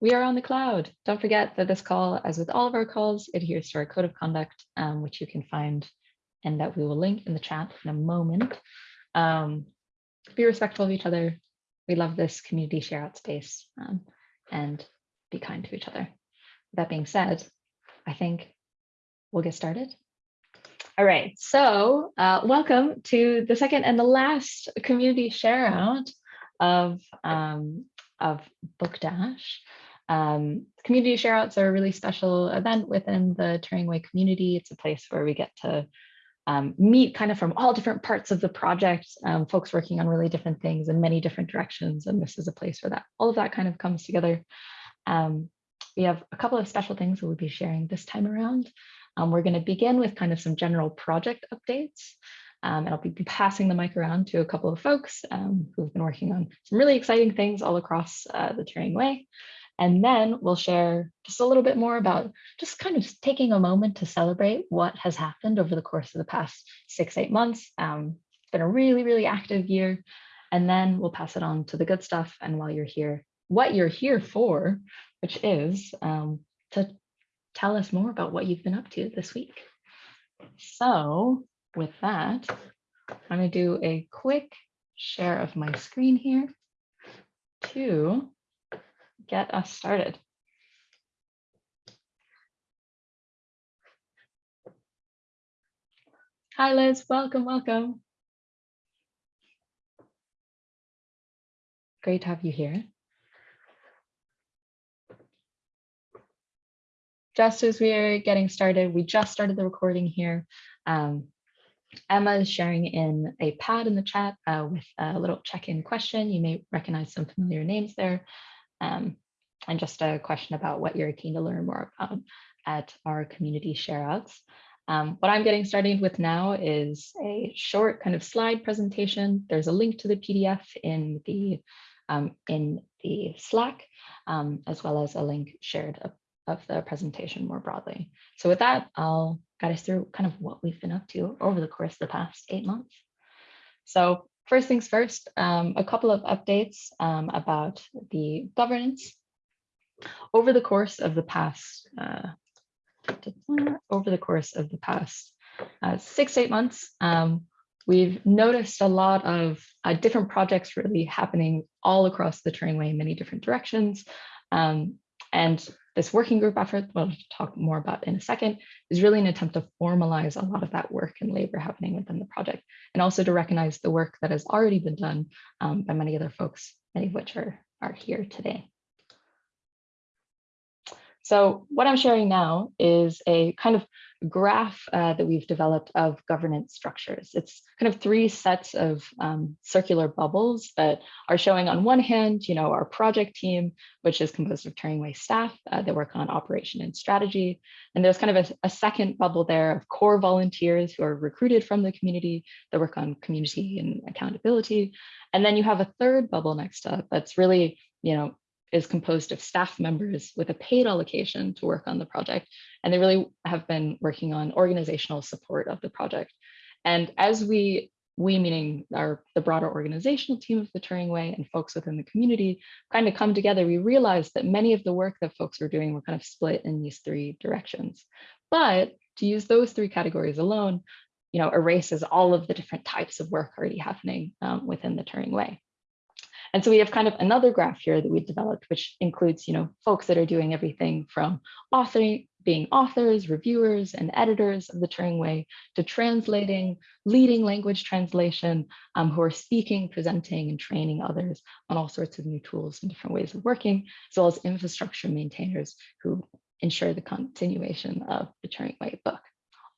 we are on the cloud. Don't forget that this call, as with all of our calls, adheres to our code of conduct, um, which you can find and that we will link in the chat in a moment. Um, be respectful of each other. We love this community share out space um, and be kind to each other. That being said, I think we'll get started. All right, so uh, welcome to the second and the last community share out of, um, of Book Dash. Um, community shareouts are a really special event within the Turing Way community. It's a place where we get to um, meet kind of from all different parts of the project, um, folks working on really different things in many different directions. And this is a place where that all of that kind of comes together. Um, we have a couple of special things that we'll be sharing this time around. Um, we're going to begin with kind of some general project updates. Um, and I'll be passing the mic around to a couple of folks um, who've been working on some really exciting things all across uh, the Turing Way. And then we'll share just a little bit more about just kind of taking a moment to celebrate what has happened over the course of the past six, eight months. Um, it's been a really, really active year. And then we'll pass it on to the good stuff. And while you're here, what you're here for, which is um, to tell us more about what you've been up to this week. So with that, I'm going to do a quick share of my screen here to get us started. Hi, Liz. Welcome, welcome. Great to have you here. Just as we're getting started, we just started the recording here. Um, Emma is sharing in a pad in the chat uh, with a little check-in question. You may recognize some familiar names there um, and just a question about what you're keen to learn more about at our community shareouts. Um, what I'm getting started with now is a short kind of slide presentation. There's a link to the PDF in the um, in the Slack, um, as well as a link shared of, of, the presentation more broadly. So with that, I'll guide us through kind of what we've been up to over the course of the past eight months. So First things first, um, a couple of updates um, about the governance. Over the course of the past, uh, over the course of the past uh, six, eight months, um, we've noticed a lot of uh, different projects really happening all across the Turing Way in many different directions. Um, and this working group effort, we'll talk more about in a second, is really an attempt to formalize a lot of that work and labor happening within the project, and also to recognize the work that has already been done um, by many other folks, many of which are, are here today. So what I'm sharing now is a kind of graph uh, that we've developed of governance structures. It's kind of three sets of um, circular bubbles that are showing on one hand, you know, our project team, which is composed of Turing Way staff uh, that work on operation and strategy. And there's kind of a, a, second bubble there of core volunteers who are recruited from the community that work on community and accountability. And then you have a third bubble next up that's really, you know, is composed of staff members with a paid allocation to work on the project. And they really have been working on organizational support of the project. And as we, we meaning our the broader organizational team of the Turing Way and folks within the community kind of come together, we realized that many of the work that folks were doing were kind of split in these three directions. But to use those three categories alone, you know, erases all of the different types of work already happening um, within the Turing Way. And so we have kind of another graph here that we developed, which includes, you know, folks that are doing everything from authoring, being authors, reviewers, and editors of the Turing Way to translating, leading language translation, um, who are speaking, presenting, and training others on all sorts of new tools and different ways of working, as well as infrastructure maintainers who ensure the continuation of the Turing Way book.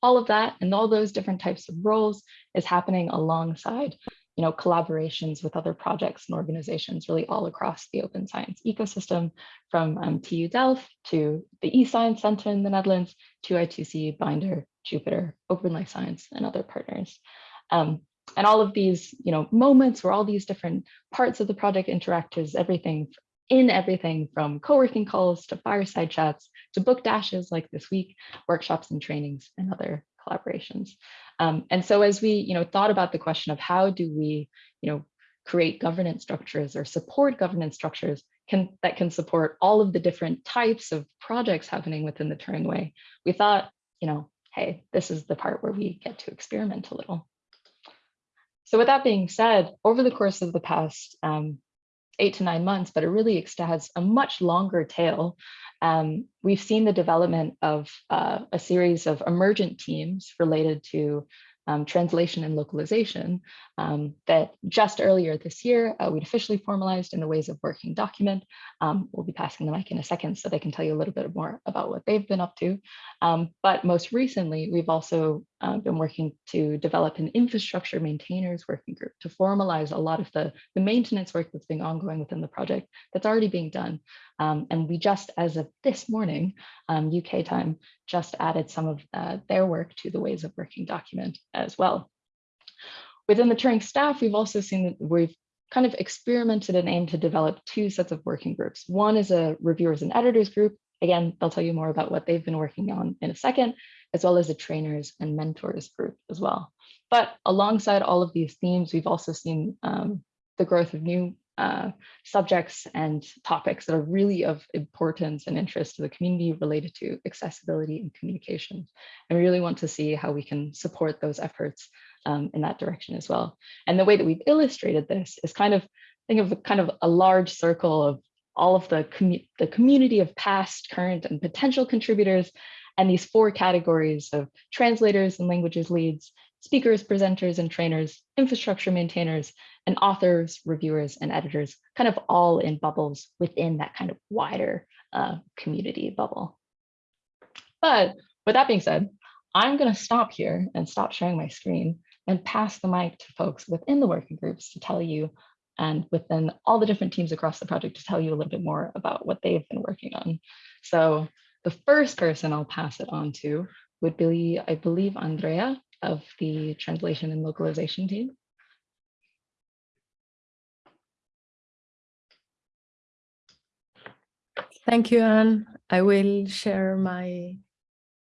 All of that and all those different types of roles is happening alongside you know, collaborations with other projects and organizations really all across the open science ecosystem, from um, TU Delft to the eScience Center in the Netherlands to I2C, Binder, Jupyter, Open Life Science, and other partners. Um, and all of these, you know, moments where all these different parts of the project interact is everything in everything from co-working calls to fireside chats to book dashes like this week, workshops and trainings and other collaborations. Um, and so as we you know, thought about the question of how do we you know, create governance structures or support governance structures can that can support all of the different types of projects happening within the Turing Way, we thought, you know, hey, this is the part where we get to experiment a little. So with that being said, over the course of the past um, eight to nine months, but it really has a much longer tail. Um, we've seen the development of uh, a series of emergent teams related to um, translation and localization um, that just earlier this year, uh, we'd officially formalized in the ways of working document. Um, we'll be passing the mic in a second so they can tell you a little bit more about what they've been up to. Um, but most recently, we've also uh, been working to develop an infrastructure maintainers working group to formalize a lot of the, the maintenance work that's been ongoing within the project that's already being done. Um, and we just, as of this morning, UK um, time, just added some of uh, their work to the ways of working document as well. Within the Turing staff, we've also seen that we've kind of experimented and aimed to develop two sets of working groups. One is a reviewers and editors group. Again, they'll tell you more about what they've been working on in a second, as well as a trainers and mentors group as well. But alongside all of these themes, we've also seen um, the growth of new uh, subjects and topics that are really of importance and interest to the community related to accessibility and communication. And we really want to see how we can support those efforts um, in that direction as well. And the way that we've illustrated this is kind of, think of kind of a large circle of all of the, commu the community of past, current, and potential contributors, and these four categories of translators and languages leads, speakers, presenters, and trainers, infrastructure maintainers, and authors, reviewers, and editors, kind of all in bubbles within that kind of wider uh, community bubble. But with that being said, I'm going to stop here and stop sharing my screen and pass the mic to folks within the working groups to tell you and within all the different teams across the project to tell you a little bit more about what they've been working on. So the first person I'll pass it on to would be, I believe, Andrea of the translation and localization team. Thank you, Anne. I will share my,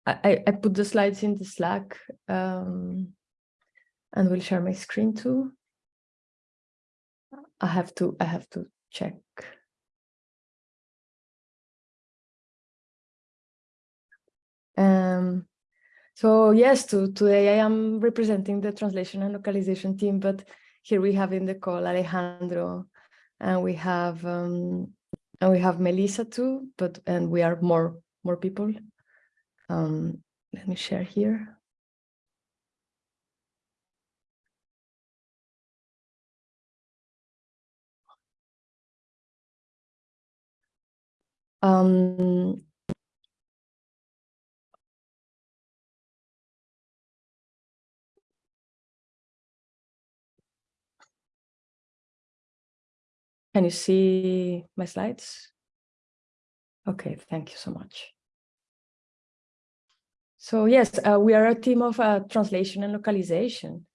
I, I put the slides in the Slack. Um, and we'll share my screen too. I have to, I have to check. Um, so yes, to, today I am representing the translation and localization team, but here we have in the call Alejandro, and we have um, and we have Melissa too, but and we are more more people. Um, let me share here. Um, can you see my slides? Okay, thank you so much. So yes, uh, we are a team of uh, translation and localization.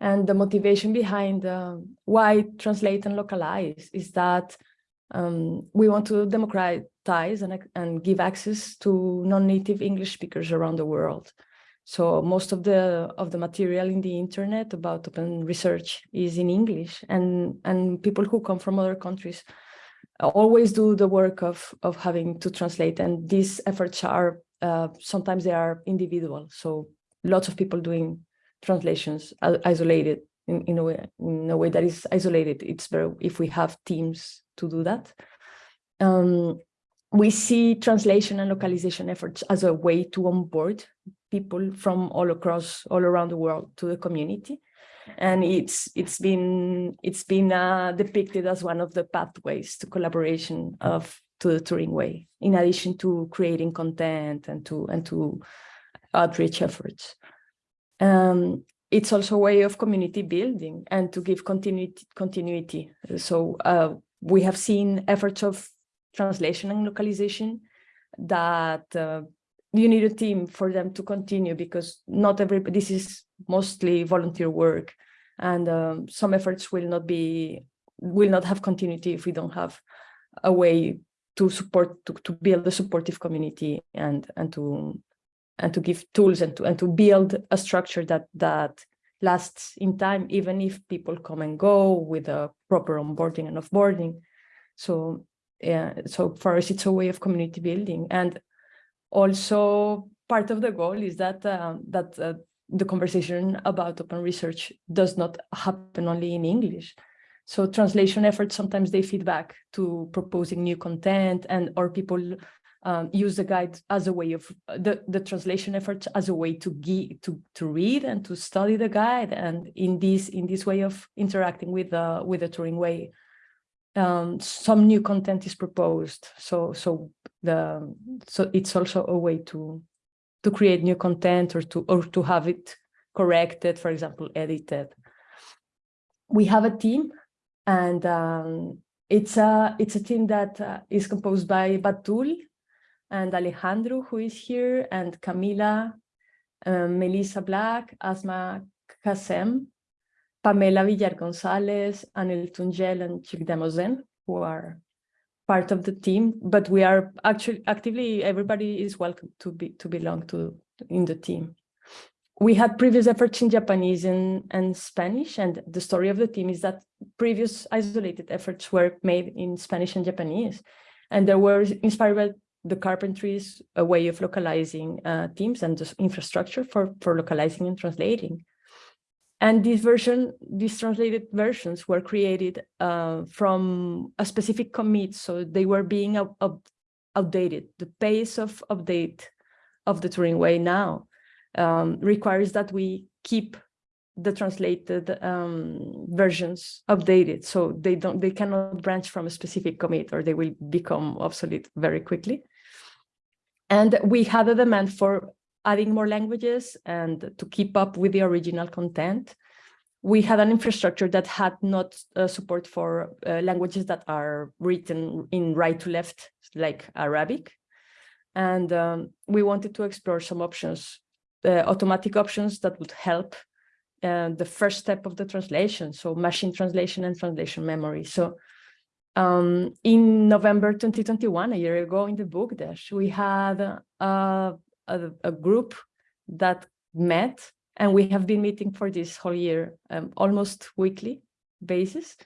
And the motivation behind uh, why translate and localize is that um, we want to democratize and, and give access to non-native English speakers around the world. So most of the of the material in the internet about open research is in English, and and people who come from other countries always do the work of of having to translate. And these efforts are uh, sometimes they are individual. So lots of people doing translations isolated in, in a way in a way that is isolated. It's better if we have teams to do that. Um, we see translation and localization efforts as a way to onboard people from all across, all around the world to the community. And it's it's been it's been uh, depicted as one of the pathways to collaboration of to the Turing way, in addition to creating content and to and to outreach efforts. Um, it's also a way of community building and to give continuity. continuity. So uh, we have seen efforts of translation and localization that uh, you need a team for them to continue because not every this is mostly volunteer work and um, some efforts will not be will not have continuity if we don't have a way to support to, to build a supportive community and and to and to give tools and to and to build a structure that that lasts in time even if people come and go with a proper onboarding and offboarding. So yeah, so for us, it's a way of community building. And also part of the goal is that um, that uh, the conversation about open research does not happen only in English. So translation efforts, sometimes they feed back to proposing new content and or people um, use the guide as a way of the, the translation efforts as a way to, to to read and to study the guide. And in this in this way of interacting with the with the Turing way, um, some new content is proposed. So so the so it's also a way to to create new content or to or to have it corrected, for example, edited. We have a team and um, it's a it's a team that uh, is composed by Batool and Alejandro, who is here, and Camila, um, Melissa Black, Asma Kassem, Pamela Villar Gonzalez, Anil Tungel, and Chikdemozen, who are part of the team. But we are actually actively everybody is welcome to be to belong to in the team we had previous efforts in Japanese and, and Spanish, and the story of the team is that previous isolated efforts were made in Spanish and Japanese, and they were inspired by the Carpentries a way of localizing uh, teams and the infrastructure for, for localizing and translating. And this version, these translated versions were created uh, from a specific commit, so they were being up, up, outdated. The pace of update of the Turing way now um, requires that we keep the translated um, versions updated so they don't they cannot branch from a specific commit or they will become obsolete very quickly and we had a demand for adding more languages and to keep up with the original content we had an infrastructure that had not uh, support for uh, languages that are written in right to left like arabic and um, we wanted to explore some options uh, automatic options that would help uh, the first step of the translation, so machine translation and translation memory. So um, in November 2021, a year ago in the book dash, we had a, a, a, group that met and we have been meeting for this whole year, um, almost weekly basis.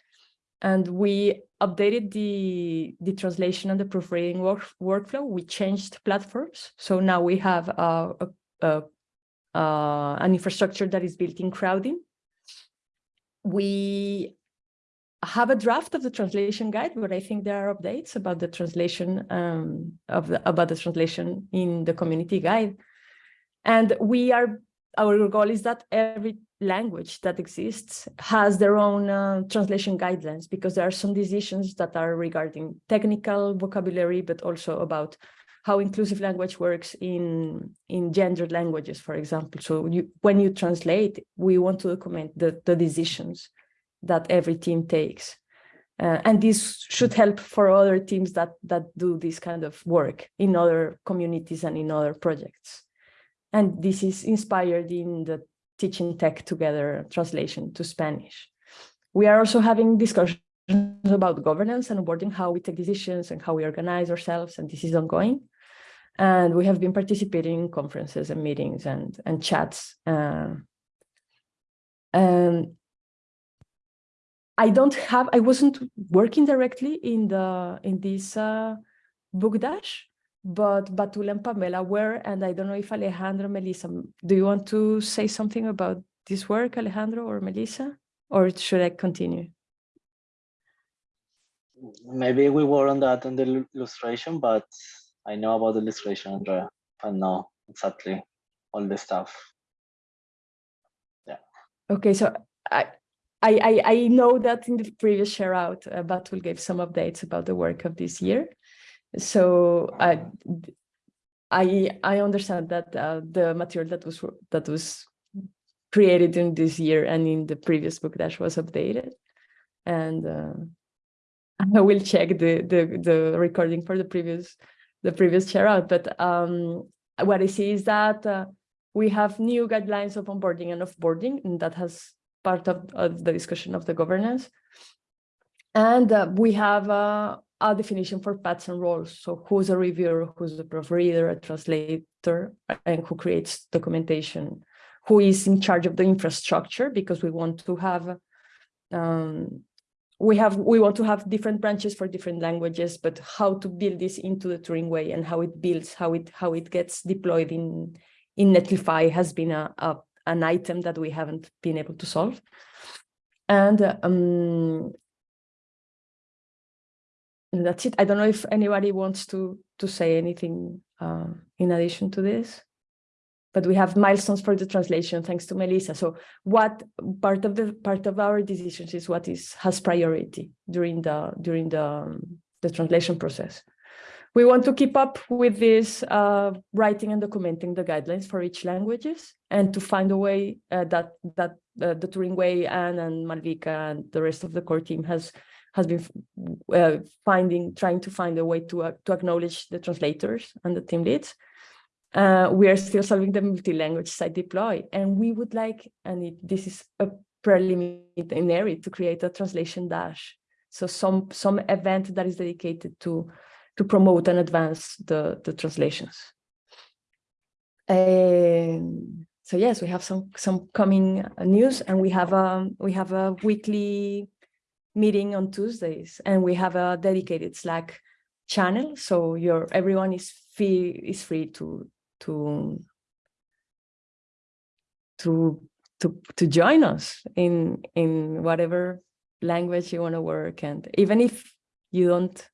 And we updated the, the translation and the proofreading work, workflow. We changed platforms. So now we have a, a, uh, an infrastructure that is built in Crowdin. We have a draft of the translation guide, but I think there are updates about the translation um, of the, about the translation in the community guide. And we are, our goal is that every language that exists has their own uh, translation guidelines because there are some decisions that are regarding technical vocabulary, but also about how inclusive language works in in gendered languages, for example. So you, when you translate, we want to document the, the decisions that every team takes. Uh, and this should help for other teams that that do this kind of work in other communities and in other projects. And this is inspired in the Teaching Tech Together translation to Spanish. We are also having discussions about governance and onboarding, how we take decisions and how we organize ourselves, and this is ongoing. And we have been participating in conferences and meetings and, and chats. Uh, and I don't have, I wasn't working directly in the in this uh, book dash, but Batool and Pamela were, and I don't know if Alejandro, Melissa, do you want to say something about this work, Alejandro or Melissa, or should I continue? Maybe we were on that on the illustration, but I know about the illustration, Andrea, but no, exactly all the stuff. Yeah. Okay, so I I I know that in the previous share out, uh, Batool gave some updates about the work of this year. So I I I understand that uh, the material that was that was created in this year and in the previous book dash was updated, and uh, I will check the the the recording for the previous the previous share out. But um, what I see is that uh, we have new guidelines of onboarding and offboarding, and that has part of, of the discussion of the governance. And uh, we have uh, a definition for paths and roles. So who's a reviewer, who's a proofreader, a translator, and who creates documentation, who is in charge of the infrastructure, because we want to have um, we have we want to have different branches for different languages, but how to build this into the Turing way and how it builds, how it how it gets deployed in in Netlify has been a, a an item that we haven't been able to solve. And um, that's it. I don't know if anybody wants to to say anything uh, in addition to this but we have milestones for the translation thanks to Melissa. So what part of the part of our decisions is what is has priority during the during the um, the translation process. We want to keep up with this uh, writing and documenting the guidelines for each languages and to find a way uh, that that uh, the Turing Way and and Malvika and the rest of the core team has has been uh, finding trying to find a way to uh, to acknowledge the translators and the team leads uh, we are still solving the multi-language site deploy, and we would like, and it, this is a preliminary, to create a translation dash. So some some event that is dedicated to to promote and advance the the translations. Um, so yes, we have some some coming news, and we have a we have a weekly meeting on Tuesdays, and we have a dedicated Slack channel. So your everyone is free is free to to to to to join us in in whatever language you want to work and even if you don't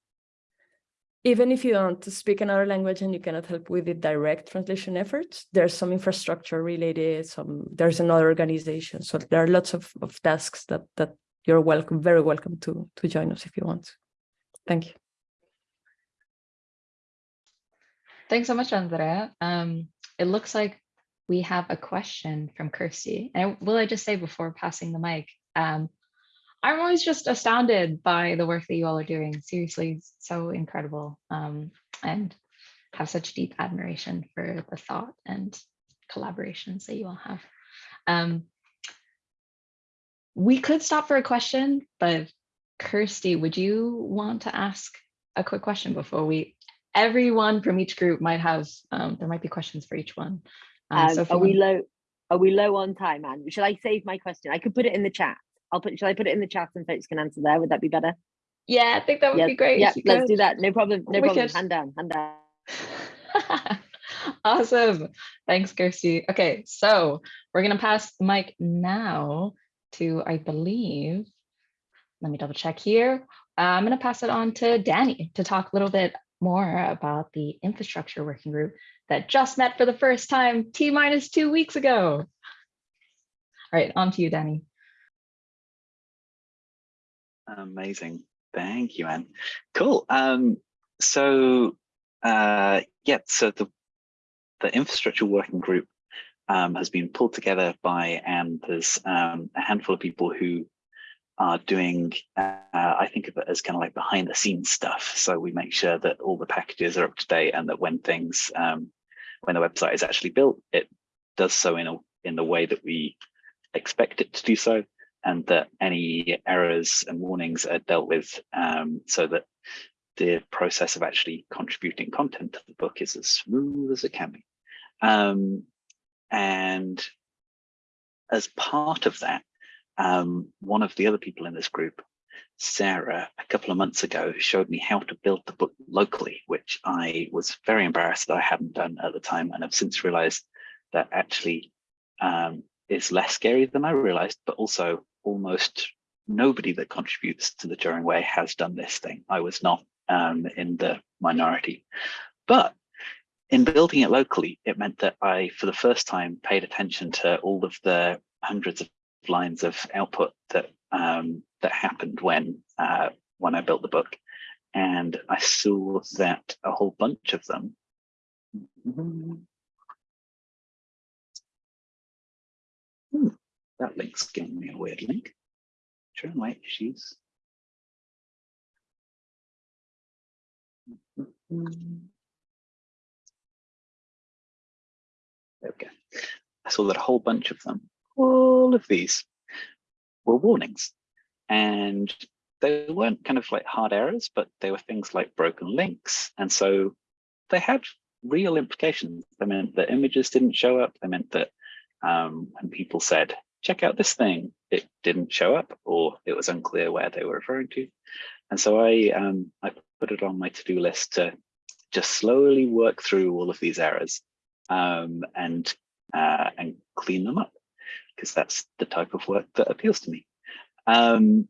even if you don't speak another language and you cannot help with the direct translation efforts there's some infrastructure related some there's another organization so there are lots of, of tasks that that you're welcome very welcome to to join us if you want thank you Thanks so much, Andrea. Um, it looks like we have a question from Kirsty. And will I just say before passing the mic, um, I'm always just astounded by the work that you all are doing. Seriously, so incredible. Um, and have such deep admiration for the thought and collaborations that you all have. Um, we could stop for a question, but Kirsty, would you want to ask a quick question before we everyone from each group might have, um, there might be questions for each one. Um, Um, so are we low? Are we low on time, Anne? Shall I save my question? I could put it in the chat. I'll put. Shall I put it in the chat and folks can answer there? Would that be better? Yeah, I think that would be great. Yeah, let's could. do that. No problem. No problem. Hand down. Hand down. awesome. Thanks, Kirsty. Okay, so we're going to pass the mic now to, I believe, let me double check here. Uh, I'm going to pass it on to Danny to talk a little bit more about the infrastructure working group that just met for the first time T minus two weeks ago. All right, on to you, Danny. Amazing. Thank you, Anne. Cool. Um, so uh, yeah, so the the infrastructure working group um, has been pulled together by and there's um, a handful of people who are doing, uh, I think of it as kind of like behind the scenes stuff. So we make sure that all the packages are up to date and that when things, um, when the website is actually built, it does so in a in the way that we expect it to do so and that any errors and warnings are dealt with um, so that the process of actually contributing content to the book is as smooth as it can be. Um, and as part of that, um, one of the other people in this group, Sarah, a couple of months ago, showed me how to build the book locally, which I was very embarrassed that I hadn't done at the time. And I've since realized that actually um, is less scary than I realized, but also almost nobody that contributes to the Turing Way has done this thing. I was not um, in the minority. But in building it locally, it meant that I, for the first time, paid attention to all of the hundreds of lines of output that um, that happened when uh, when I built the book, and I saw that a whole bunch of them. That link's giving me a weird link. Try and wait, issues. There we go. I saw that a whole bunch of them, all of these were warnings. And they weren't kind of like hard errors, but they were things like broken links. And so they had real implications. They meant that images didn't show up. They meant that um, when people said, check out this thing. It didn't show up or it was unclear where they were referring to. And so I, um, I put it on my to-do list to just slowly work through all of these errors um, and, uh, and clean them up because that's the type of work that appeals to me. Um,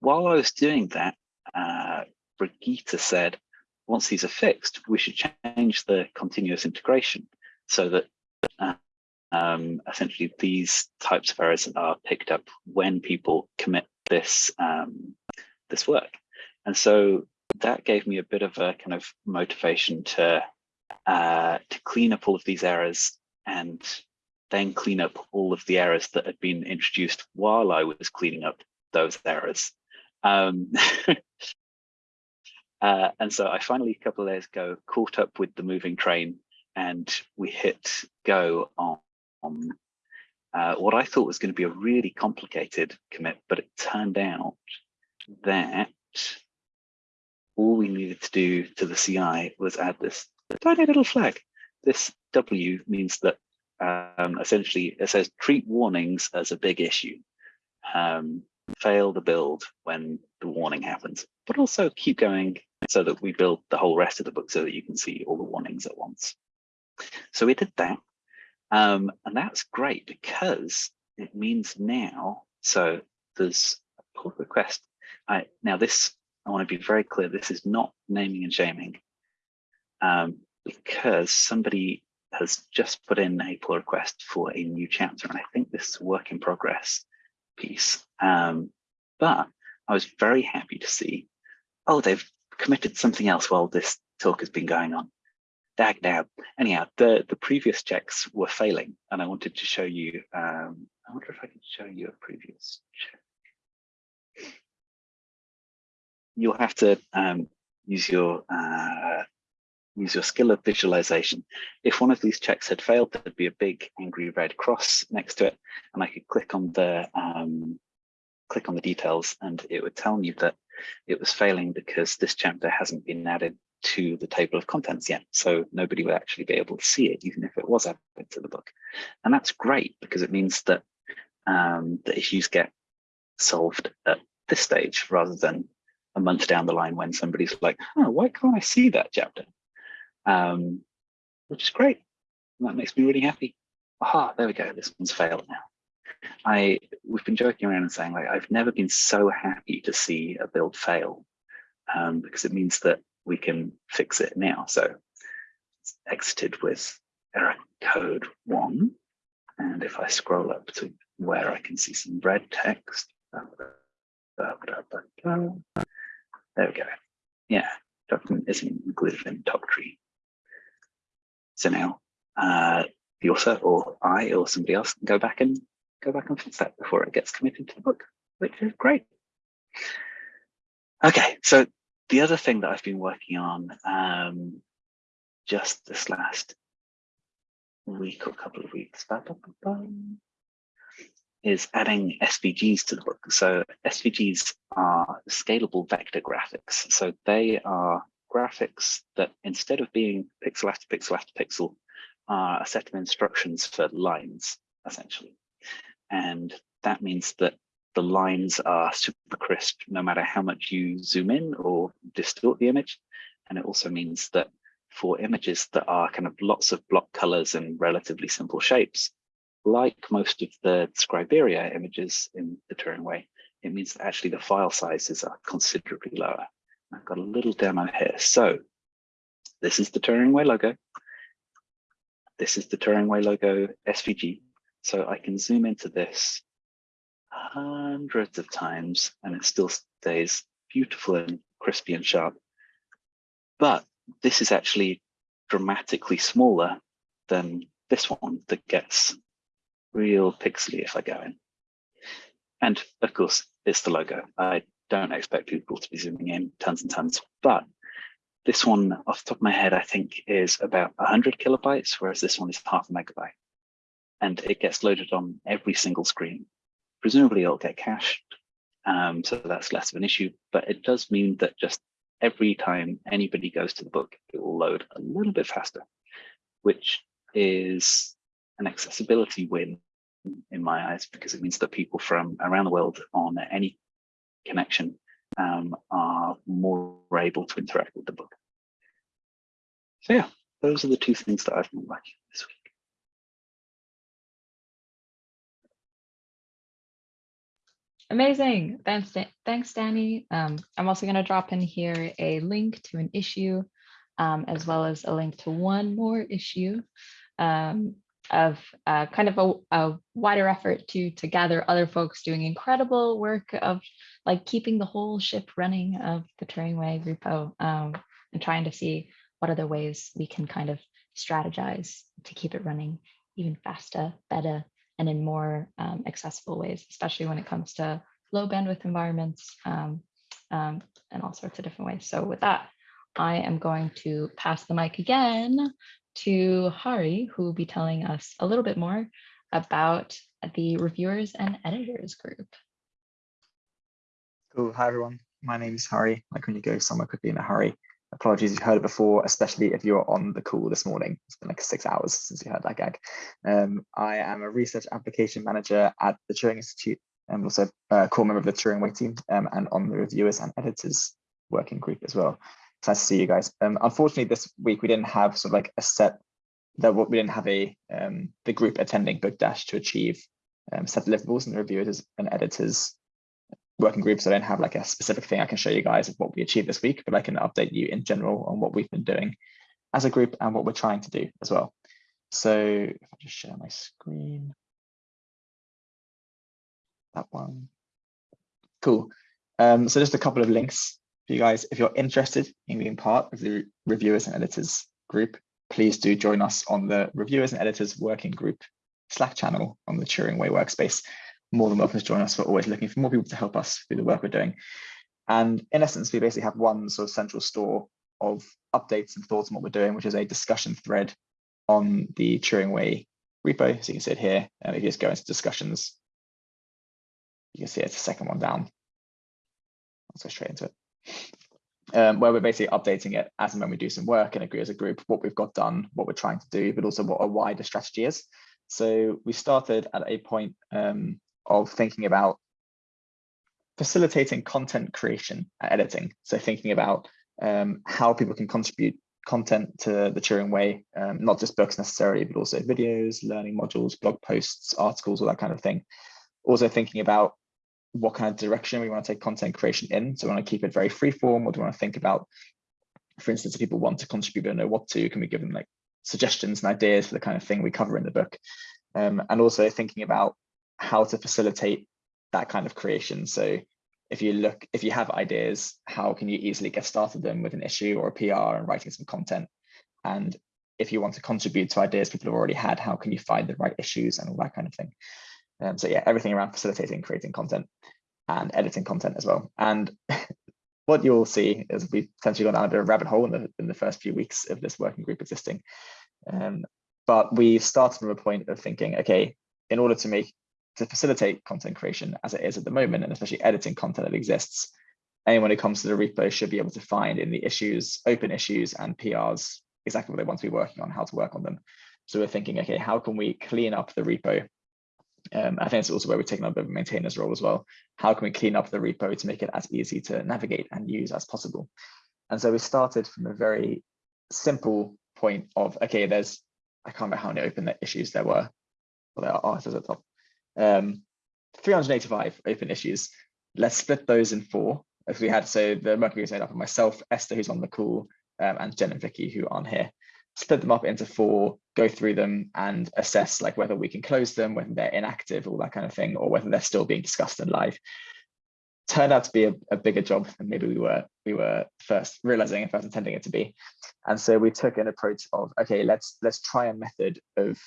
while I was doing that, uh, Brigitte said, once these are fixed, we should change the continuous integration so that uh, um, essentially these types of errors are picked up when people commit this um, this work. And so that gave me a bit of a kind of motivation to uh, to clean up all of these errors and then clean up all of the errors that had been introduced while I was cleaning up those errors. Um, uh, and so I finally, a couple of days ago, caught up with the moving train and we hit go on, on uh, what I thought was going to be a really complicated commit, but it turned out that all we needed to do to the CI was add this tiny little flag. This W means that um, essentially it says treat warnings as a big issue. Um, fail the build when the warning happens, but also keep going so that we build the whole rest of the book so that you can see all the warnings at once. So we did that. Um, and that's great because it means now, so there's a pull request. I, now this, I want to be very clear, this is not naming and shaming um, because somebody has just put in a pull request for a new chapter. And I think this is a work in progress piece. Um, but I was very happy to see, oh, they've committed something else while this talk has been going on. Dag now. Anyhow, the, the previous checks were failing, and I wanted to show you. Um, I wonder if I can show you a previous check. You'll have to um, use your uh, use your skill of visualization. If one of these checks had failed, there'd be a big angry red cross next to it, and I could click on the um, click on the details, and it would tell me that it was failing because this chapter hasn't been added to the table of contents yet. So nobody would actually be able to see it, even if it was added to the book. And that's great because it means that um, the issues get solved at this stage rather than a month down the line when somebody's like, oh, why can't I see that chapter? Um, which is great. And that makes me really happy. Aha, there we go. This one's failed now. I we've been joking around and saying like I've never been so happy to see a build fail um, because it means that we can fix it now. So it's exited with error code one. And if I scroll up to where I can see some red text, uh, uh, uh, there we go. Yeah, document isn't included in toctree. So now uh, the author or I or somebody else can go back and go back and fix that before it gets committed to the book, which is great. Okay, so the other thing that I've been working on um, just this last week or couple of weeks is adding SVGs to the book. So SVGs are scalable vector graphics. So they are graphics that instead of being pixel after pixel after pixel are a set of instructions for lines, essentially. And that means that the lines are super crisp, no matter how much you zoom in or distort the image. And it also means that for images that are kind of lots of block colors and relatively simple shapes, like most of the Scriberia images in the Turing way, it means that actually the file sizes are considerably lower. I've got a little demo here. So this is the Turing way logo. This is the Turing way logo SVG. So I can zoom into this hundreds of times and it still stays beautiful and crispy and sharp. But this is actually dramatically smaller than this one that gets real pixely if I go in. And of course, it's the logo. I don't expect people to be zooming in tons and tons, but this one off the top of my head, I think is about 100 kilobytes, whereas this one is half a megabyte. And it gets loaded on every single screen presumably it'll get cached. Um, so that's less of an issue, but it does mean that just every time anybody goes to the book, it will load a little bit faster, which is an accessibility win in my eyes because it means that people from around the world on any connection um, are more able to interact with the book. So yeah, those are the two things that I've been liking Amazing. Thanks, thanks, Danny. Um, I'm also going to drop in here a link to an issue, um, as well as a link to one more issue um, of uh, kind of a, a wider effort to to gather other folks doing incredible work of like keeping the whole ship running of the Turing Way repo um, and trying to see what other ways we can kind of strategize to keep it running even faster, better, and in more um, accessible ways, especially when it comes to low bandwidth environments um, um, and all sorts of different ways. So with that, I am going to pass the mic again to Hari, who will be telling us a little bit more about the reviewers and editors group. Cool. Hi, everyone. My name is Hari. Like when you go somewhere quickly in a hurry. Apologies, you've heard it before, especially if you're on the call this morning. It's been like six hours since you heard that gag. Um, I am a research application manager at the Turing Institute and also a core member of the Turing Way team um, and on the reviewers and editors working group as well. It's nice to see you guys. Um, unfortunately, this week we didn't have sort of like a set that we didn't have a um, the group attending Book Dash to achieve um, set deliverables and the reviewers and editors working groups. I don't have like a specific thing I can show you guys of what we achieved this week, but I can update you in general on what we've been doing as a group and what we're trying to do as well. So if I just share my screen, that one, cool. Um, so just a couple of links for you guys. If you're interested in being part of the reviewers and editors group, please do join us on the reviewers and editors working group Slack channel on the Turing Way workspace more than welcome to join us. We're always looking for more people to help us through the work we're doing. And in essence, we basically have one sort of central store of updates and thoughts on what we're doing, which is a discussion thread on the Turing Way repo. So you can see it here. And if you just go into discussions, you can see it's the second one down. Let's go straight into it. Um, where we're basically updating it as and when we do some work and agree as a group what we've got done, what we're trying to do, but also what a wider strategy is. So we started at a point um, of thinking about facilitating content creation and editing. So thinking about um, how people can contribute content to the Turing way, um, not just books necessarily, but also videos, learning modules, blog posts, articles, all that kind of thing. Also thinking about what kind of direction we want to take content creation in. So we want to keep it very free form, or do we want to think about, for instance, if people want to contribute and know what to, can we give them like suggestions and ideas for the kind of thing we cover in the book? Um, and also thinking about how to facilitate that kind of creation. So if you look, if you have ideas, how can you easily get started them with an issue or a PR and writing some content? And if you want to contribute to ideas people have already had, how can you find the right issues and all that kind of thing? Um, so yeah, everything around facilitating creating content and editing content as well. And what you'll see is we've essentially gone down a bit of a rabbit hole in the, in the first few weeks of this working group existing. Um, but we started from a point of thinking, okay, in order to make to facilitate content creation as it is at the moment, and especially editing content that exists, anyone who comes to the repo should be able to find in the issues, open issues and PRs, exactly what they want to be working on, how to work on them. So we're thinking, okay, how can we clean up the repo? Um, I think it's also where we're taking a bit of a maintainer's role as well. How can we clean up the repo to make it as easy to navigate and use as possible? And so we started from a very simple point of, okay, there's, I can't remember how many open issues there were. Well, there are artists at the top um, 385 open issues. Let's split those in four. If we had, so the group is made up of myself, Esther, who's on the call, um, and Jen and Vicky, who aren't here. Split them up into four, go through them and assess like whether we can close them, whether they're inactive, all that kind of thing, or whether they're still being discussed and live. Turned out to be a, a bigger job than maybe we were we were first realizing and first intending it to be. And so we took an approach of okay, let's let's try a method of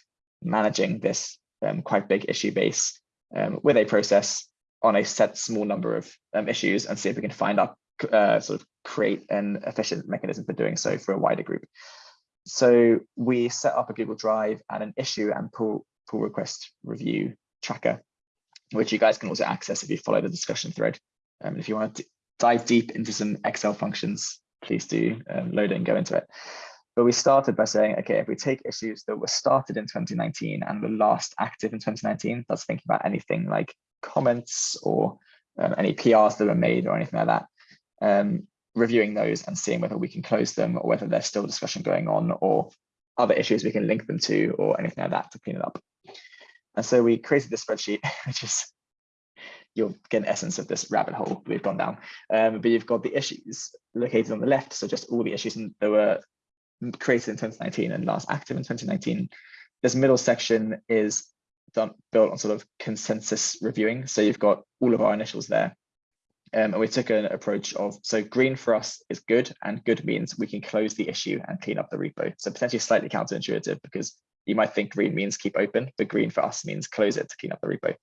managing this um, quite big issue base um, with a process on a set small number of um, issues and see if we can find out, uh, sort of create an efficient mechanism for doing so for a wider group. So we set up a Google Drive and an issue and pull, pull request review tracker, which you guys can also access if you follow the discussion thread. Um, if you want to dive deep into some Excel functions, please do um, load it and go into it. But we started by saying, okay, if we take issues that were started in 2019 and were last active in 2019, that's thinking about anything like comments or um, any PRs that were made or anything like that, um, reviewing those and seeing whether we can close them or whether there's still discussion going on or other issues we can link them to or anything like that to clean it up. And so we created this spreadsheet, which is you'll get an essence of this rabbit hole we've gone down. Um, but you've got the issues located on the left, so just all the issues that were created in 2019 and last active in 2019. This middle section is done built on sort of consensus reviewing. So you've got all of our initials there. Um, and we took an approach of, so green for us is good and good means we can close the issue and clean up the repo. So potentially slightly counterintuitive because you might think green means keep open, but green for us means close it to clean up the repo.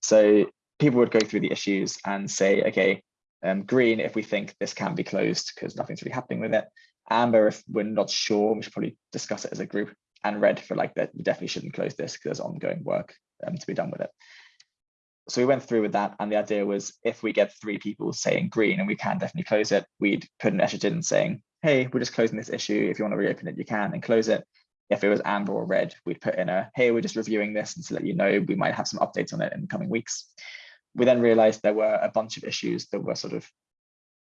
So people would go through the issues and say, okay, um, green if we think this can be closed because nothing's really happening with it. Amber if we're not sure, we should probably discuss it as a group. And red for like that we definitely shouldn't close this because there's ongoing work um, to be done with it. So we went through with that, and the idea was if we get three people saying green and we can definitely close it, we'd put an message in saying, hey, we're just closing this issue. If you want to reopen it, you can and close it. If it was amber or red, we'd put in a, hey, we're just reviewing this and to let you know, we might have some updates on it in the coming weeks we then realized there were a bunch of issues that were sort of,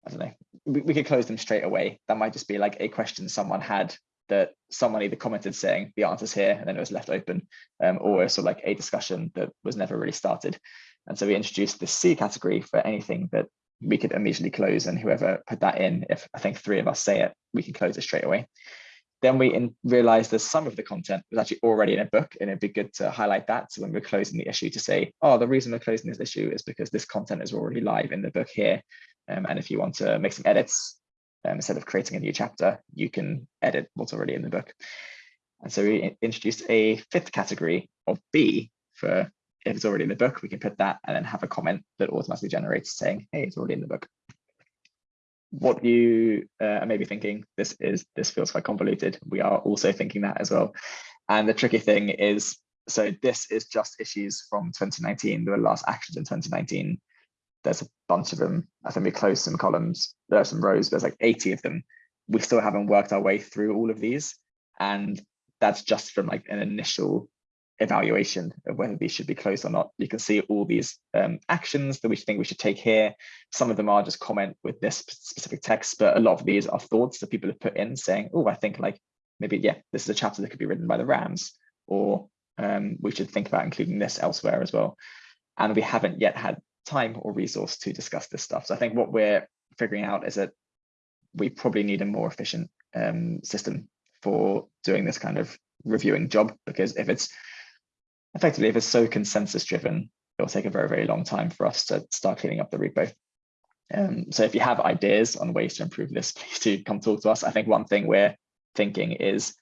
I don't know, we, we could close them straight away. That might just be like a question someone had that someone either commented saying the answer's here and then it was left open, um, or sort of like a discussion that was never really started. And so we introduced the C category for anything that we could immediately close and whoever put that in, if I think three of us say it, we can close it straight away. Then we in, realized that some of the content was actually already in a book and it'd be good to highlight that. So when we're closing the issue to say, oh, the reason we're closing this issue is because this content is already live in the book here. Um, and if you want to make some edits, um, instead of creating a new chapter, you can edit what's already in the book. And so we introduced a fifth category of B for if it's already in the book, we can put that and then have a comment that automatically generates saying, hey, it's already in the book. What you uh, are maybe thinking this is this feels quite convoluted. We are also thinking that as well. And the tricky thing is so this is just issues from 2019 there were last actions in 2019 there's a bunch of them i think we closed some columns there are some rows there's like 80 of them we still haven't worked our way through all of these and that's just from like an initial evaluation of whether these should be closed or not. You can see all these um, actions that we think we should take here. Some of them are just comment with this specific text, but a lot of these are thoughts that people have put in saying, oh, I think like maybe, yeah, this is a chapter that could be written by the Rams, or um, we should think about including this elsewhere as well. And we haven't yet had time or resource to discuss this stuff. So I think what we're figuring out is that we probably need a more efficient um, system for doing this kind of reviewing job, because if it's effectively, if it's so consensus driven, it'll take a very, very long time for us to start cleaning up the repo. Um, so if you have ideas on ways to improve this, please do come talk to us. I think one thing we're thinking is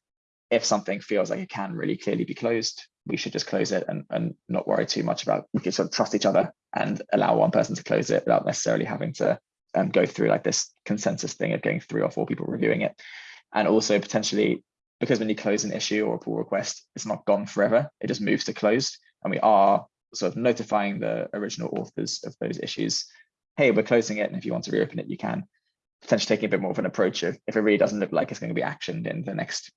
if something feels like it can really clearly be closed, we should just close it and, and not worry too much about, we can sort of trust each other and allow one person to close it without necessarily having to um, go through like this consensus thing of getting three or four people reviewing it. And also potentially because when you close an issue or a pull request, it's not gone forever. It just moves to closed. And we are sort of notifying the original authors of those issues. Hey, we're closing it. And if you want to reopen it, you can. Potentially taking a bit more of an approach of if it really doesn't look like it's going to be actioned in the next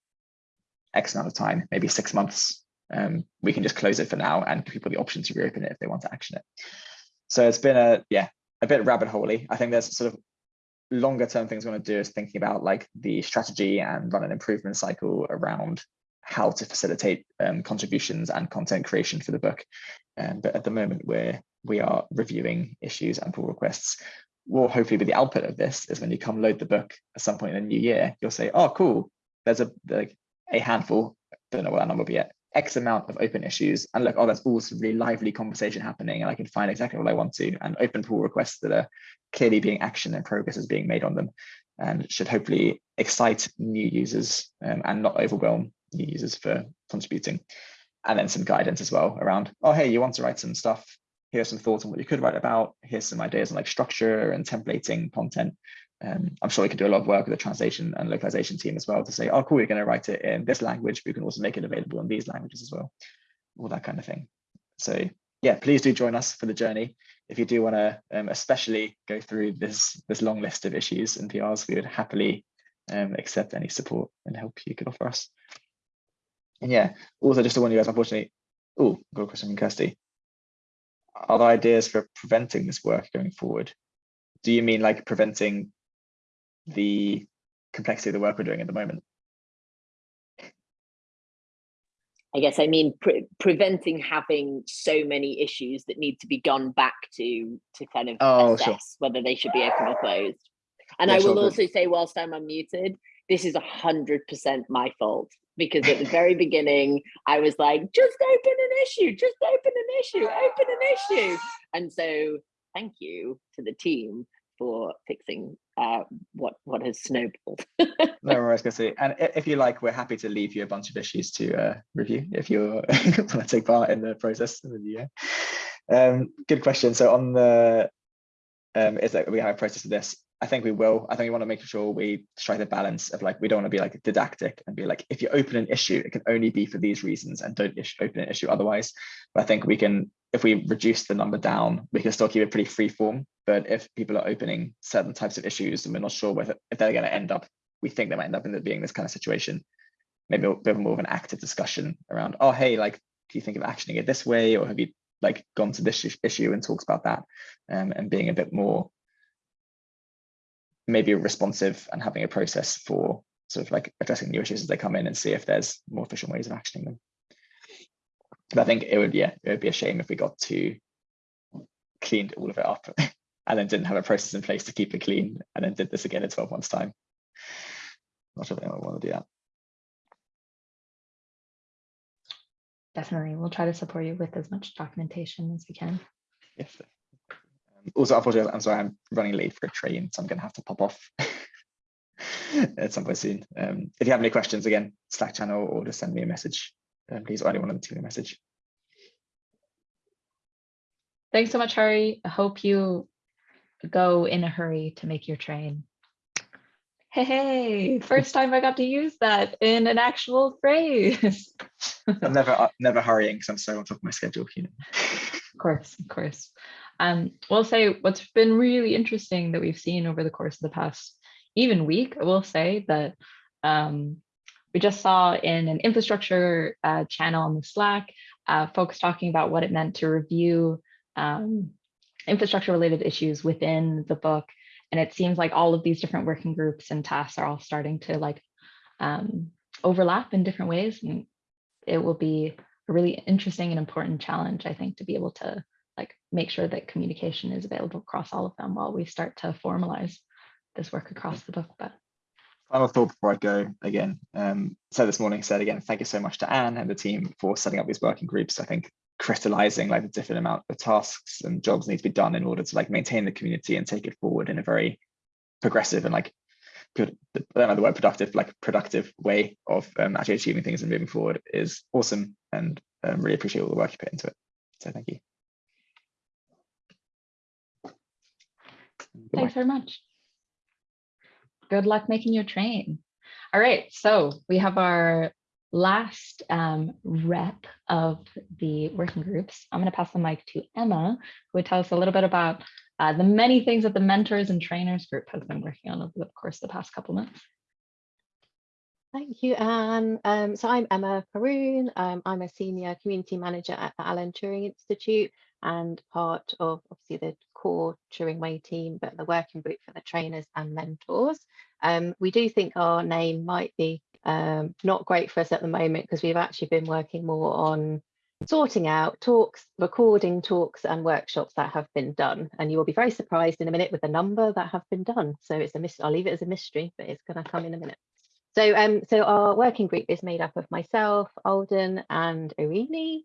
X amount of time, maybe six months, um, we can just close it for now and give people the option to reopen it if they want to action it. So it's been a, yeah, a bit rabbit holey. I think there's sort of longer term things we want to do is thinking about like the strategy and run an improvement cycle around how to facilitate um, contributions and content creation for the book. Um, but at the moment, we're we are reviewing issues and pull requests. Will hopefully be the output of this is when you come load the book at some point in the new year, you'll say, "Oh, cool! There's a like a handful. Don't know what that number will be yet. X amount of open issues, and look, oh, that's also really lively conversation happening, and I can find exactly what I want to, and open pull requests that are clearly being action and progress is being made on them, and should hopefully excite new users um, and not overwhelm new users for contributing. And then some guidance as well around, oh, hey, you want to write some stuff, here's some thoughts on what you could write about, here's some ideas on like structure and templating content, um, I'm sure we could do a lot of work with the translation and localization team as well to say, oh, cool, we're going to write it in this language, but we can also make it available in these languages as well, all that kind of thing. So yeah, please do join us for the journey. If you do want to um, especially go through this, this long list of issues and PRs, we would happily um, accept any support and help you could offer us. And yeah, also just to warn you guys, unfortunately, oh, got a question from Kirsty. Are there ideas for preventing this work going forward? Do you mean like preventing the complexity of the work we're doing at the moment? I guess I mean pre preventing having so many issues that need to be gone back to to kind of Oh, assess sure. whether they should be open or closed. And Yeah, I sure, will good. also say, whilst I'm unmuted, this is a hundred percent my fault because at the very beginning I was like, just open an issue, just open an issue, open an issue. And so thank you to the team for fixing uh, what what has snowballed. No worries, Kirsty. And if you like, we're happy to leave you a bunch of issues to uh, review if you want to take part in the process the year. Um, good question. So on the, um, is that we have a process of this? I think we will. I think we want to make sure we strike the balance of like, we don't want to be like didactic and be like, if you open an issue, it can only be for these reasons and don't open an issue otherwise. But I think we can, if we reduce the number down, we can still keep it pretty free form. But if people are opening certain types of issues and we're not sure whether if they're going to end up, we think they might end up in being this kind of situation, maybe a bit more of an active discussion around, oh, hey, like, do you think of actioning it this way? Or have you like gone to this issue and talks about that um, and being a bit more maybe responsive and having a process for sort of like addressing new issues as they come in and see if there's more efficient ways of actioning them. But I think it would, yeah, it would be a shame if we got to cleaned all of it up and then didn't have a process in place to keep it clean and then did this again in 12 months time. Not sure if anyone would want to do that. Definitely. We'll try to support you with as much documentation as we can. Yes. Um, also, unfortunately, I'm sorry, I'm running late for a train, so I'm going to have to pop off at some point soon. Um, if you have any questions, again, Slack channel or just send me a message, um, please, or anyone on the team a message. Thanks so much, Hari. I hope you go in a hurry to make your train. Hey, hey, first time I got to use that in an actual phrase. I'm never, uh, never hurrying because I'm so on top of my schedule. You know. Of course, of course. Um, we'll say what's been really interesting that we've seen over the course of the past even week, I will say that um, we just saw in an infrastructure uh, channel on the Slack, uh, folks talking about what it meant to review um, infrastructure related issues within the book. And it seems like all of these different working groups and tasks are all starting to like um, overlap in different ways. And it will be a really interesting and important challenge, I think, to be able to like make sure that communication is available across all of them while we start to formalize this work across the book. But Final thought before I go again. Um, so this morning said again, thank you so much to Anne and the team for setting up these working groups. I think crystallizing like the different amount of tasks and jobs need to be done in order to like maintain the community and take it forward in a very progressive and like good, I don't know the word productive, like productive way of um, actually achieving things and moving forward is awesome and um, really appreciate all the work you put into it. So thank you. Goodbye. thanks very much. Good luck making your train. All right, so we have our last um, rep of the working groups. I'm going to pass the mic to Emma, who will tell us a little bit about uh, the many things that the mentors and trainers group has been working on over the course of the past couple months. Thank you, Anne. Um, so I'm Emma Karoune. Um, I'm a senior community manager at the Alan Turing Institute and part of obviously the core Turing Way team, but the working group for the trainers and mentors. Um, we do think our name might be um, not great for us at the moment because we've actually been working more on sorting out talks, recording talks and workshops that have been done. And you will be very surprised in a minute with the number that have been done. So it's a mystery, I'll leave it as a mystery, but it's going to come in a minute. So, um, so our working group is made up of myself, Alden and Irini.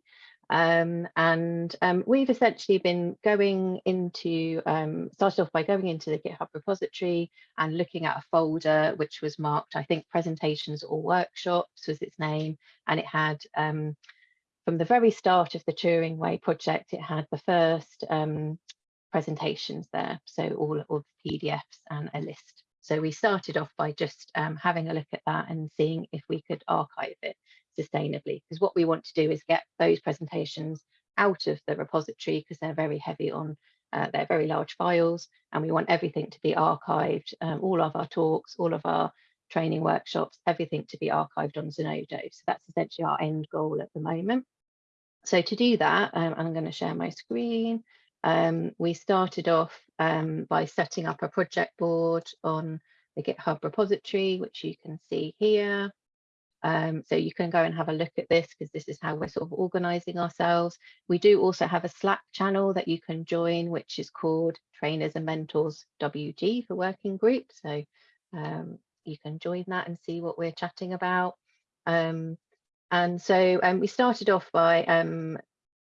Um, and um, we've essentially been going into, um, started off by going into the GitHub repository and looking at a folder which was marked, I think, presentations or workshops was its name. And it had, um, from the very start of the Turing Way project, it had the first um, presentations there. So all, all the PDFs and a list. So we started off by just um, having a look at that and seeing if we could archive it sustainably. Because what we want to do is get those presentations out of the repository because they're very heavy on, uh, they're very large files and we want everything to be archived, um, all of our talks, all of our training workshops, everything to be archived on Zenodo. So that's essentially our end goal at the moment. So to do that, um, I'm going to share my screen. Um, we started off um, by setting up a project board on the GitHub repository, which you can see here. Um, so you can go and have a look at this because this is how we're sort of organizing ourselves. We do also have a Slack channel that you can join, which is called Trainers and Mentors WG for Working Group. So um, you can join that and see what we're chatting about. Um, and so um, we started off by um,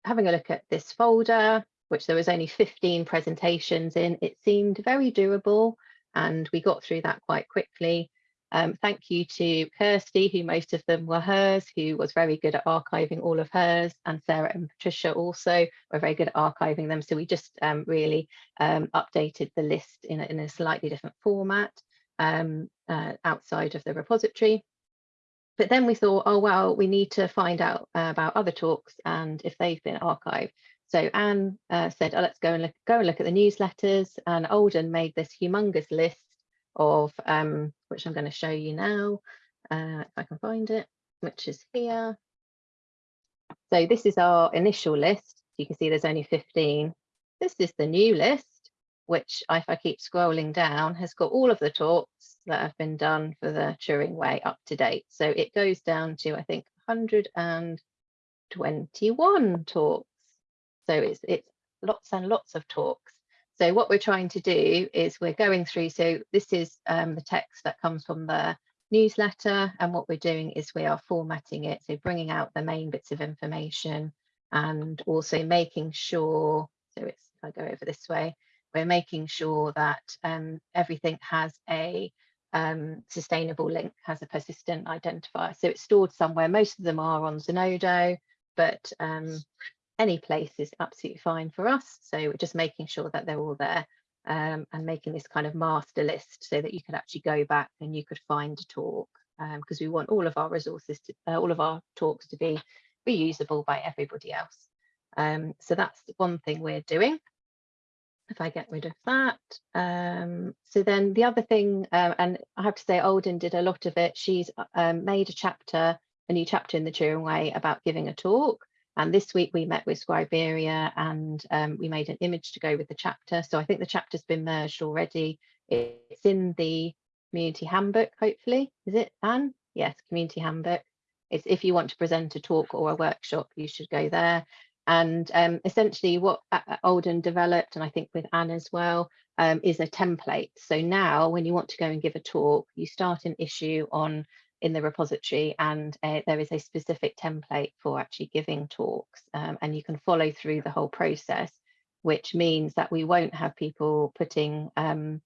having a look at this folder, which there was only 15 presentations in. It seemed very doable and we got through that quite quickly. Um, thank you to Kirsty, who most of them were hers, who was very good at archiving all of hers, and Sarah and Patricia also were very good at archiving them. So we just um, really um, updated the list in a, in a slightly different format um, uh, outside of the repository. But then we thought, oh, well, we need to find out uh, about other talks and if they've been archived. So Anne uh, said, oh, let's go and look, go and look at the newsletters. And Alden made this humongous list of um, which I'm going to show you now, uh, if I can find it, which is here. So this is our initial list. You can see there's only 15. This is the new list, which if I keep scrolling down, has got all of the talks that have been done for the Turing Way up to date. So it goes down to, I think, 121 talks. So it's, it's lots and lots of talks. So what we're trying to do is we're going through, so this is um, the text that comes from the newsletter and what we're doing is we are formatting it, so bringing out the main bits of information and also making sure, so it's, if I go over this way, we're making sure that um, everything has a um, sustainable link, has a persistent identifier. So it's stored somewhere, most of them are on Zenodo, but um, any place is absolutely fine for us. So we're just making sure that they're all there um, and making this kind of master list so that you could actually go back and you could find a talk because um, we want all of our resources, to, uh, all of our talks to be reusable by everybody else. Um, so that's one thing we're doing. If I get rid of that. Um, so then the other thing, uh, and I have to say Alden did a lot of it. She's um, made a chapter, a new chapter in the Turing Way about giving a talk. And this week we met with Scriberia and um, we made an image to go with the chapter. So I think the chapter's been merged already. It's in the community handbook, hopefully. Is it, Anne? Yes, community handbook. It's if you want to present a talk or a workshop, you should go there. And um, essentially what Alden developed, and I think with Anne as well, um, is a template. So now when you want to go and give a talk, you start an issue on in the repository and uh, there is a specific template for actually giving talks um, and you can follow through the whole process which means that we won't have people putting um,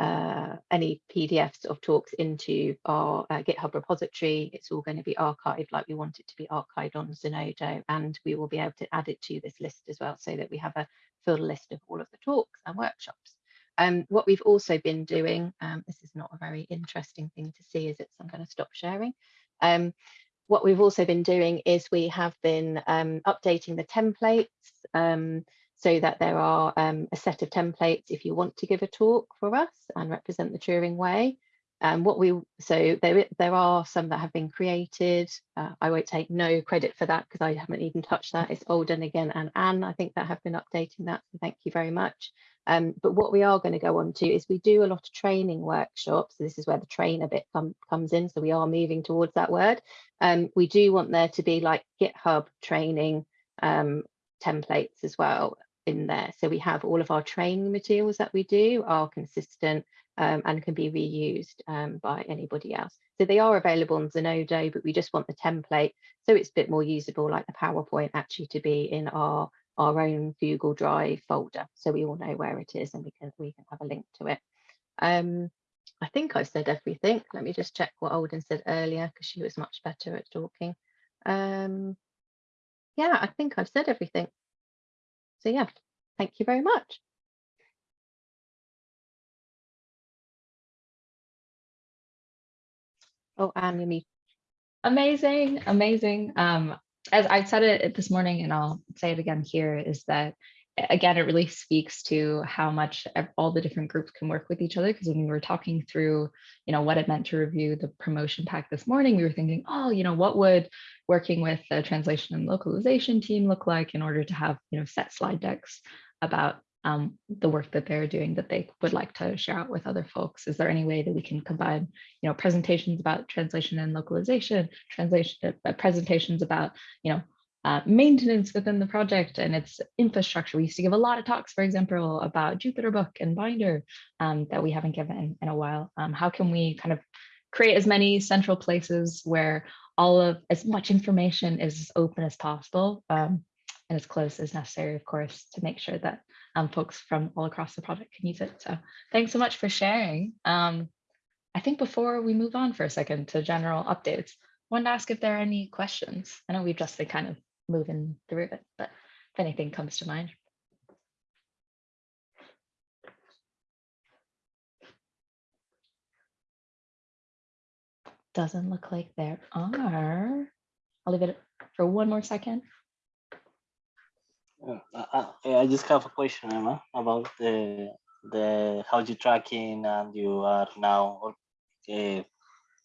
uh, any PDFs of talks into our uh, GitHub repository. It's all going to be archived like we want it to be archived on Zenodo and we will be able to add it to this list as well so that we have a full list of all of the talks and workshops. Um, what we've also been doing, um, this is not a very interesting thing to see, is it? So I'm going to stop sharing. Um, what we've also been doing is we have been um, updating the templates um, so that there are um, a set of templates if you want to give a talk for us and represent the Turing way. Um, what we so there there are some that have been created. Uh, I won't take no credit for that because I haven't even touched that. It's Alden again and Anne, I think that have been updating that. So thank you very much. Um, but what we are going to go on to is we do a lot of training workshops. So this is where the trainer bit com comes in. So we are moving towards that word. Um, we do want there to be like GitHub training um, templates as well in there. So we have all of our training materials that we do are consistent um, and can be reused um, by anybody else. So they are available on Zenodo, but we just want the template so it's a bit more usable like the PowerPoint actually to be in our our own Google Drive folder, so we all know where it is and we can we can have a link to it. Um, I think I've said everything. Let me just check what Alden said earlier because she was much better at talking. Um, yeah, I think I've said everything. So yeah, thank you very much. Oh, Anne, you Amazing, amazing. Um, as I said it this morning, and I'll say it again here, is that again, it really speaks to how much all the different groups can work with each other. Because when we were talking through, you know, what it meant to review the promotion pack this morning, we were thinking, oh, you know, what would working with the translation and localization team look like in order to have, you know, set slide decks about um, the work that they're doing that they would like to share out with other folks? Is there any way that we can combine, you know, presentations about translation and localization, translation uh, presentations about, you know, uh, maintenance within the project and its infrastructure. We used to give a lot of talks, for example, about Jupyter Book and Binder um, that we haven't given in, in a while. Um, how can we kind of create as many central places where all of as much information is as open as possible um, and as close as necessary, of course, to make sure that um, folks from all across the project can use it. So thanks so much for sharing. Um, I think before we move on for a second to general updates, I wanted to ask if there are any questions. I know we've just been kind of moving through it, but if anything comes to mind. Doesn't look like there are. I'll leave it for one more second. Uh, I just have a question, Emma, about the the how you tracking and you are now uh,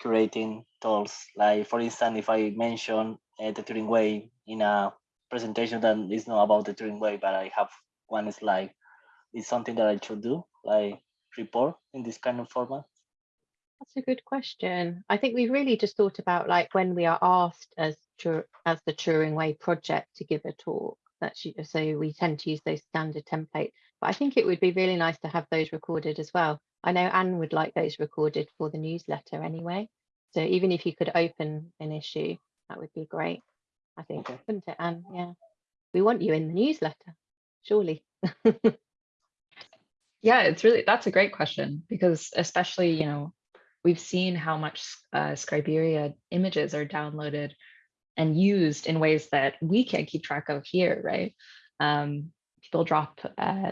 curating tools. Like for instance, if I mention uh, the Turing Way in a presentation that is not about the Turing Way, but I have one slide, is something that I should do, like report in this kind of format. That's a good question. I think we've really just thought about like when we are asked as as the Turing Way project to give a talk. That's u- so we tend to use those standard templates. But I think it would be really nice to have those recorded as well. I know Anne would like those recorded for the newsletter anyway. So even if you could open an issue, that would be great. I think, Okay. wouldn't it, Anne? Yeah. We want you in the newsletter, surely. Yeah, it's really, that's a great question because especially, you know, we've seen how much uh, Scriberia images are downloaded and used in ways that we can't keep track of here, right? Um, people drop uh,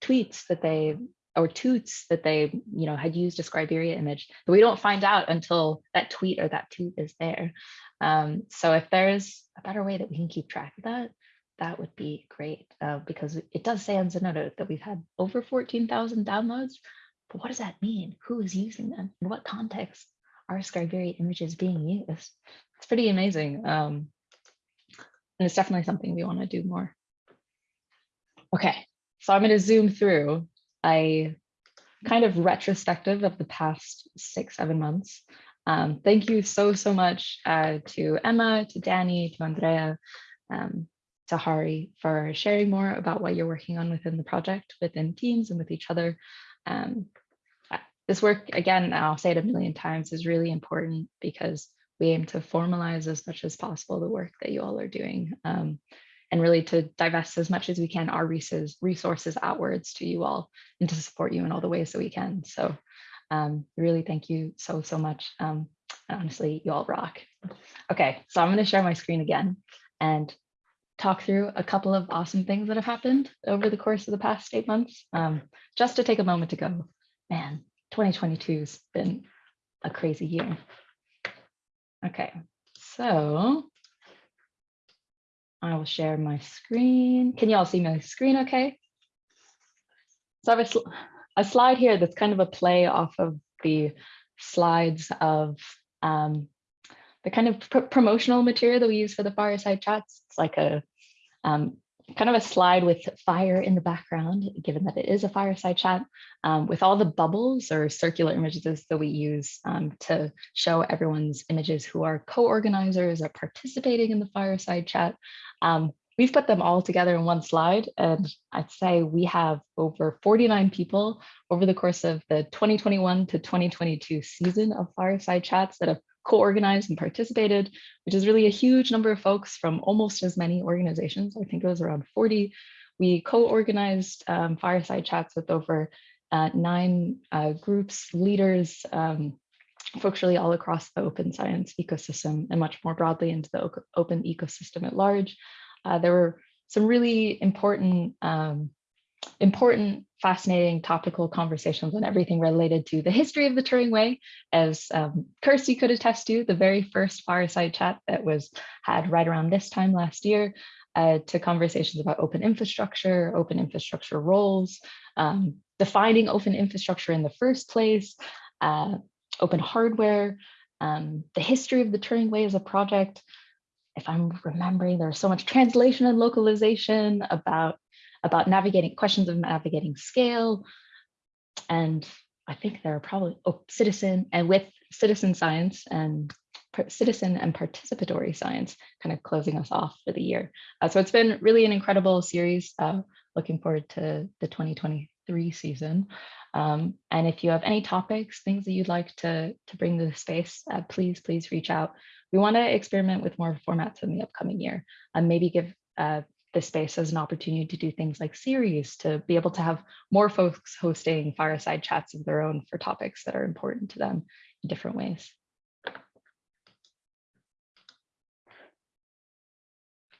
tweets that they, or toots that they, you know, had used a Scriberia image, but we don't find out until that tweet or that toot is there. Um, so if there's a better way that we can keep track of that, that would be great uh, because it- it does say on Zenodo that we've had over 14,000 downloads. But what does that mean? Who is using them? In what context are Scriberia images being used? It's pretty amazing. Um, and it's definitely something we want to do more. Okay, so I'm going to zoom through a kind of retrospective of the past six, seven months. Um, thank you so, so much uh, to Emma, to Danny, to Andrea, um, to Hari for sharing more about what you're working on within the project, within teams and with each other. Um, uh, this work, again, I'll say it a million times, is really important because we aim to formalize as much as possible the work that you all are doing um, and really to divest as much as we can our resources, resources outwards to you all and to support you in all the ways that we can. So um, really thank you so, so much. Um, honestly, you all rock. Okay, so I'm going to share my screen again and talk through a couple of awesome things that have happened over the course of the past eight months. Um, just to take a moment to go, man, 2022 has been a crazy year. Okay, so I will share my screen. Can you all see my screen okay? So I have a, sl a slide here that's kind of a play off of the slides of um, the kind of pr promotional material that we use for the fireside chats. It's like a um, kind of a slide with fire in the background, given that it is a fireside chat, um, with all the bubbles or circular images that we use um, to show everyone's images who are co-organizers or participating in the fireside chat. Um, we've put them all together in one slide, and I'd say we have over 49 people over the course of the 2021 to 2022 season of fireside chats that have co-organized and participated, which is really a huge number of folks from almost as many organizations. I think it was around 40. We co-organized um, fireside chats with over uh, nine uh, groups, leaders, um, folks really all across the open science ecosystem and much more broadly into the open ecosystem at large. Uh, there were some really important um, important, fascinating topical conversations on everything related to the history of the Turing Way. As um, Kirsty could attest to, the very first fireside chat that was had right around this time last year uh, to conversations about open infrastructure, open infrastructure roles, um, defining open infrastructure in the first place, uh, open hardware, um, the history of the Turing Way as a project. If I'm remembering, there's so much translation and localization about, about navigating questions of navigating scale. And I think there are probably oh, citizen and with citizen science and citizen and participatory science kind of closing us off for the year. Uh, so it's been really an incredible series. Uh, looking forward to the 2023 season. Um, and if you have any topics, things that you'd like to, to bring to the space, uh, please, please reach out. We want to experiment with more formats in the upcoming year and maybe give uh, the space as an opportunity to do things like series, to be able to have more folks hosting fireside chats of their own for topics that are important to them in different ways.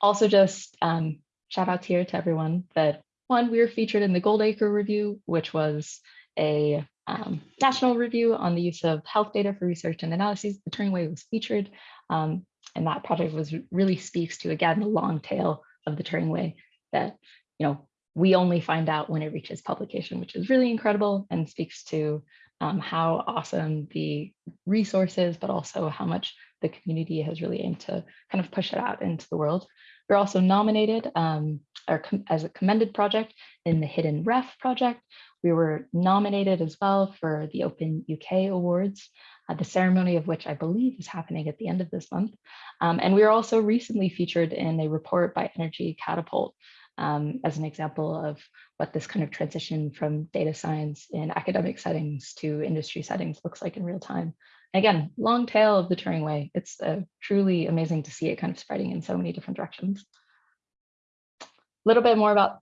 Also just um, shout out here to everyone that one, we were featured in the Goldacre review, which was a um, national review on the use of health data for research and analyses. The Turing Way was featured, um, and that project was really speaks to, again, the long tail of the Turing Way that, you know, we only find out when it reaches publication, which is really incredible and speaks to um, how awesome the resources, but also how much the community has really aimed to kind of push it out into the world. We're also nominated um, or as a commended project in the Hidden Ref project. We were nominated as well for the Open UK Awards, uh, the ceremony of which I believe is happening at the end of this month. Um, and we were also recently featured in a report by Energy Catapult um, as an example of what this kind of transition from data science in academic settings to industry settings looks like in real time. Again, long tail of the Turing way. It's uh, truly amazing to see it kind of spreading in so many different directions. A little bit more about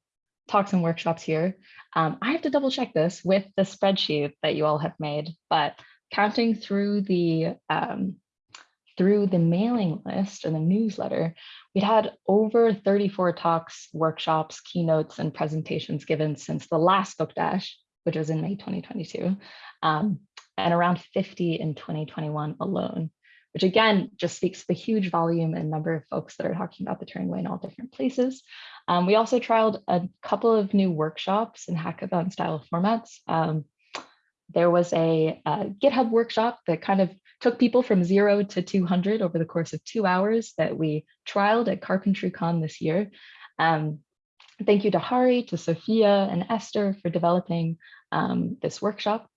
talks and workshops here. Um, I have to double check this with the spreadsheet that you all have made, but counting through the um, through the mailing list and the newsletter, we'd had over 34 talks, workshops, keynotes, and presentations given since the last Book Dash, which was in May 2022. Um, and around 50 in 2021 alone, which again, just speaks to the huge volume and number of folks that are talking about the Turing Way in all different places. Um, we also trialed a couple of new workshops in hackathon style formats. Um, there was a, a, GitHub workshop that kind of took people from zero to 200 over the course of two hours that we trialed at CarpentryCon this year. Um, thank you to Hari, to Sophia and Esther for developing um, this workshop.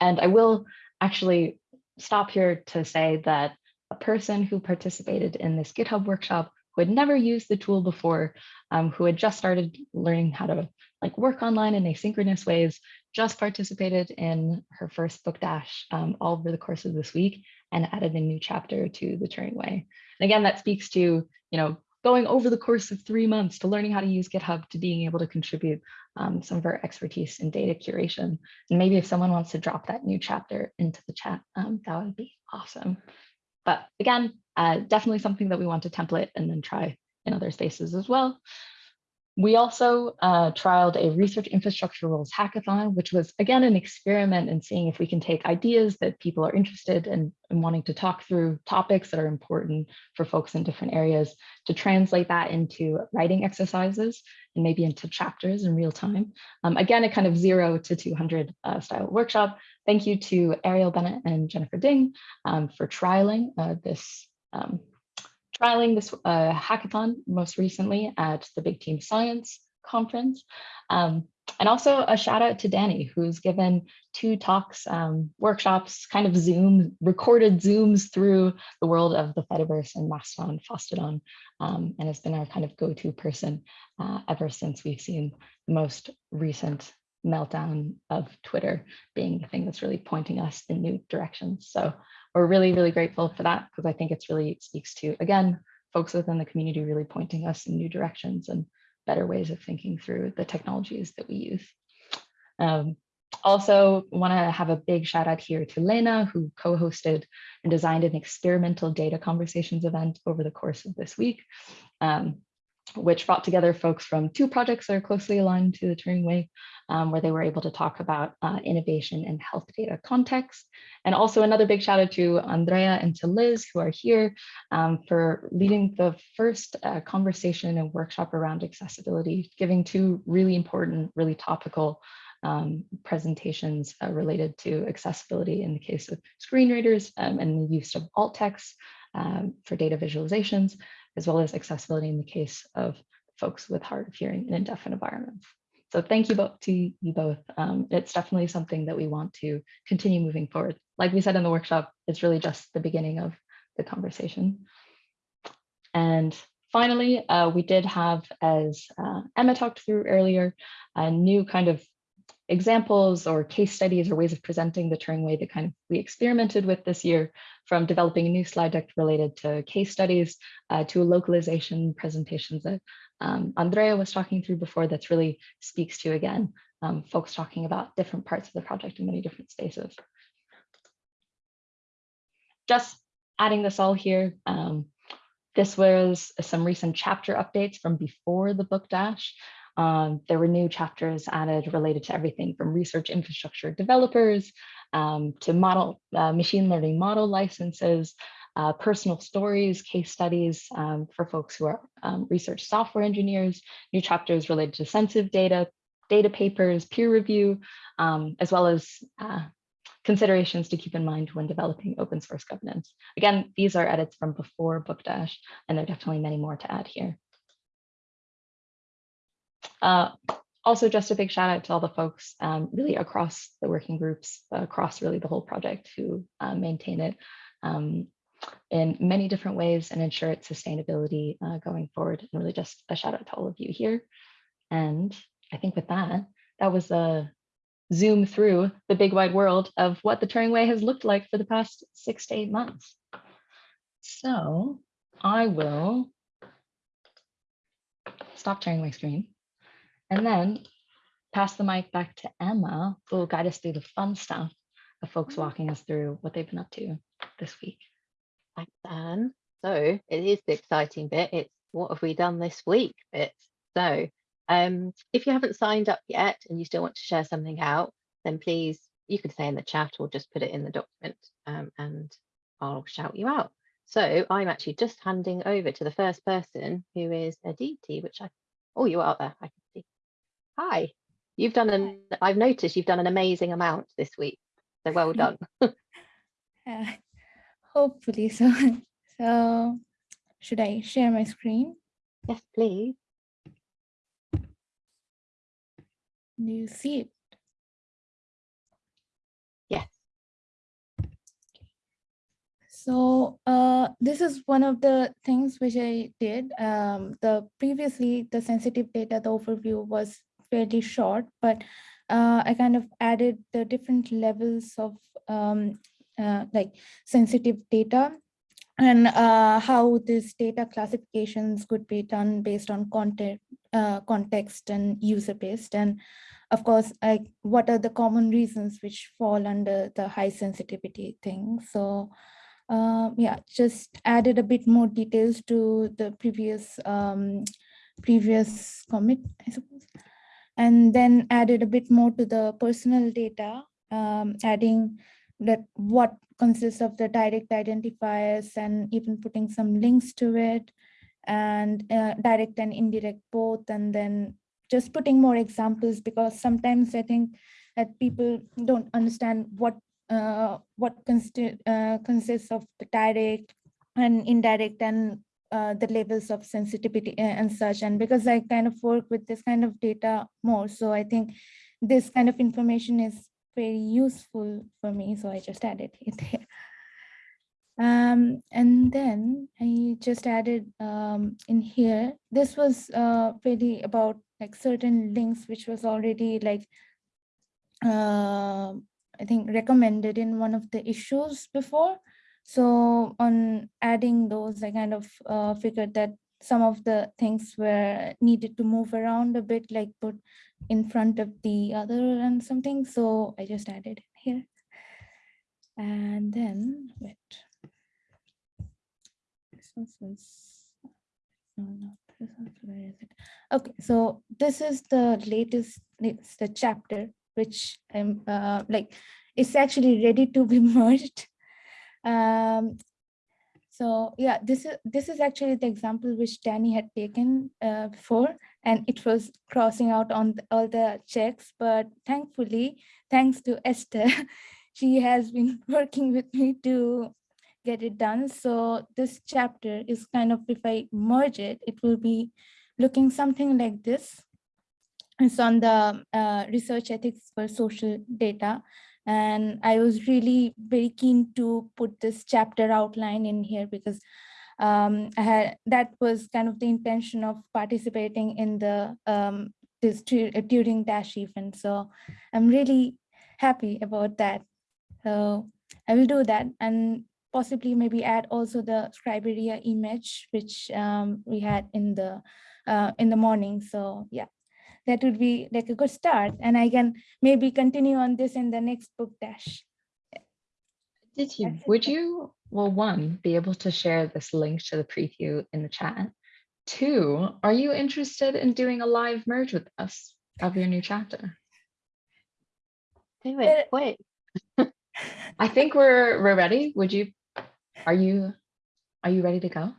And I will actually stop here to say that a person who participated in this GitHub workshop who had never used the tool before, um, who had just started learning how to like work online in asynchronous ways, just participated in her first book dash um, all over the course of this week and added a new chapter to the Turing Way. And again, that speaks to, you know, going over the course of three months to learning how to use GitHub to being able to contribute um, some of our expertise in data curation. And maybe if someone wants to drop that new chapter into the chat, um, that would be awesome. But again, uh, definitely something that we want to template and then try in other spaces as well. We also uh, trialed a research infrastructure rules hackathon, which was again an experiment in seeing if we can take ideas that people are interested in and wanting to talk through topics that are important for folks in different areas to translate that into writing exercises and maybe into chapters in real time. Um, again, a kind of zero to 200 uh, style workshop. Thank you to Arielle Bennett and Jennifer Ding um, for trialing uh, this um, trialing this uh, hackathon most recently at the Big Team Science conference. Um, and also a shout out to Danny, who's given two talks, um, workshops, kind of Zoom, recorded Zooms through the world of the Fediverse and Mastodon, Fosstodon, um, and has been our kind of go-to person uh, ever since we've seen the most recent meltdown of Twitter being the thing that's really pointing us in new directions. So we're really, really grateful for that because I think it's really speaks to, again, folks within the community really pointing us in new directions and better ways of thinking through the technologies that we use. Um, also want to have a big shout out here to Lena, who co-hosted and designed an experimental data conversations event over the course of this week. Um, which brought together folks from two projects that are closely aligned to the Turing Way, um, where they were able to talk about uh, innovation in health data context. And also another big shout out to Andrea and to Liz, who are here um, for leading the first uh, conversation and workshop around accessibility, giving two really important, really topical um, presentations uh, related to accessibility in the case of screen readers um, and the use of alt text um, for data visualizations, as well as accessibility in the case of folks with hard of hearing in deaf environments. So thank you both to you both. Um, it's definitely something that we want to continue moving forward. Like we said in the workshop, it's really just the beginning of the conversation. And finally, uh, we did have, as uh, Emma talked through earlier, a new kind of examples or case studies or ways of presenting the Turing way that kind of we experimented with this year from developing a new slide deck related to case studies uh, to localization presentations that um, Andrea was talking through before that's really speaks to, again, um, folks talking about different parts of the project in many different spaces. Just adding this all here, um, this was some recent chapter updates from before the book dash. Um, there were new chapters added related to everything from research infrastructure developers um, to model uh, machine learning model licenses, uh, personal stories, case studies um, for folks who are um, research software engineers, new chapters related to sensitive data, data papers, peer review, um, as well as uh, considerations to keep in mind when developing open source governance. Again, these are edits from before Book Dash, and there are definitely many more to add here. Uh, also, just a big shout out to all the folks um, really across the working groups, across really the whole project who uh, maintain it um, in many different ways and ensure its sustainability uh, going forward. And really just a shout out to all of you here. And I think with that, that was a zoom through the big wide world of what the Turing Way has looked like for the past six to eight months. So I will stop sharing my screen and then pass the mic back to Emma, who will guide us through the fun stuff of folks walking us through what they've been up to this week. Thanks, Anne. So it is the exciting bit. It's what have we done this week bit. So um, if you haven't signed up yet and you still want to share something out, then please, you can say in the chat or just put it in the document um, and I'll shout you out. So I'm actually just handing over to the first person who is Aditi, which I, oh, you are there, I can see. Hi, you've done an, I've noticed you've done an amazing amount this week. So well done. Uh, hopefully so. So should I share my screen? yes, please. Do you see it? Yes. So uh, this is one of the things which I did. Um, the previously the sensitive data, the overview was fairly short, but uh, I kind of added the different levels of um, uh, like sensitive data and uh, how this data classifications could be done based on content, uh, context and user based. And of course, like what are the common reasons which fall under the high sensitivity thing. So uh, yeah, just added a bit more details to the previous um, previous commit, I suppose. And then added a bit more to the personal data, um, adding that what consists of the direct identifiers and even putting some links to it and uh, direct and indirect both and then just putting more examples because sometimes I think that people don't understand what uh, what uh, consists of the direct and indirect and uh, the levels of sensitivity and such and because I kind of work with this kind of data more so I think this kind of information is very useful for me, so I just added it. Um, and then I just added um, in here, this was uh, really about like certain links, which was already like, uh, I think recommended in one of the issues before. So on adding those, I kind of uh, figured that some of the things were needed to move around a bit, like put in front of the other and something. So I just added here. And then wait. This was no, no, this is, where is it? Okay, so this is the latest, it's the chapter, which I'm uh, like, it's actually ready to be merged. Um, so yeah, this is this is actually the example which Danny had taken uh, before, and it was crossing out on the- all the checks. But thankfully, thanks to Esther, she has been working with me to get it done. So this chapter is kind of, if I merge it, it will be looking something like this. It's on the uh, research ethics for social data. And I was really very keen to put this chapter outline in here because um, had, that was kind of the intention of participating in the um, this uh, Turing Dash event. So I'm really happy about that. So I will do that and possibly maybe add also the Scriberia image, which um, we had in the uh, in the morning. So yeah, that would be like a good start. And I can maybe continue on this in the next book dash. Did you, would you, well, one, be able to share this link to the preview in the chat? Two, are you interested in doing a live merge with us of your new chapter? Do Uh, it quick. I think we're, we're ready. Would you, are you, are you ready to go?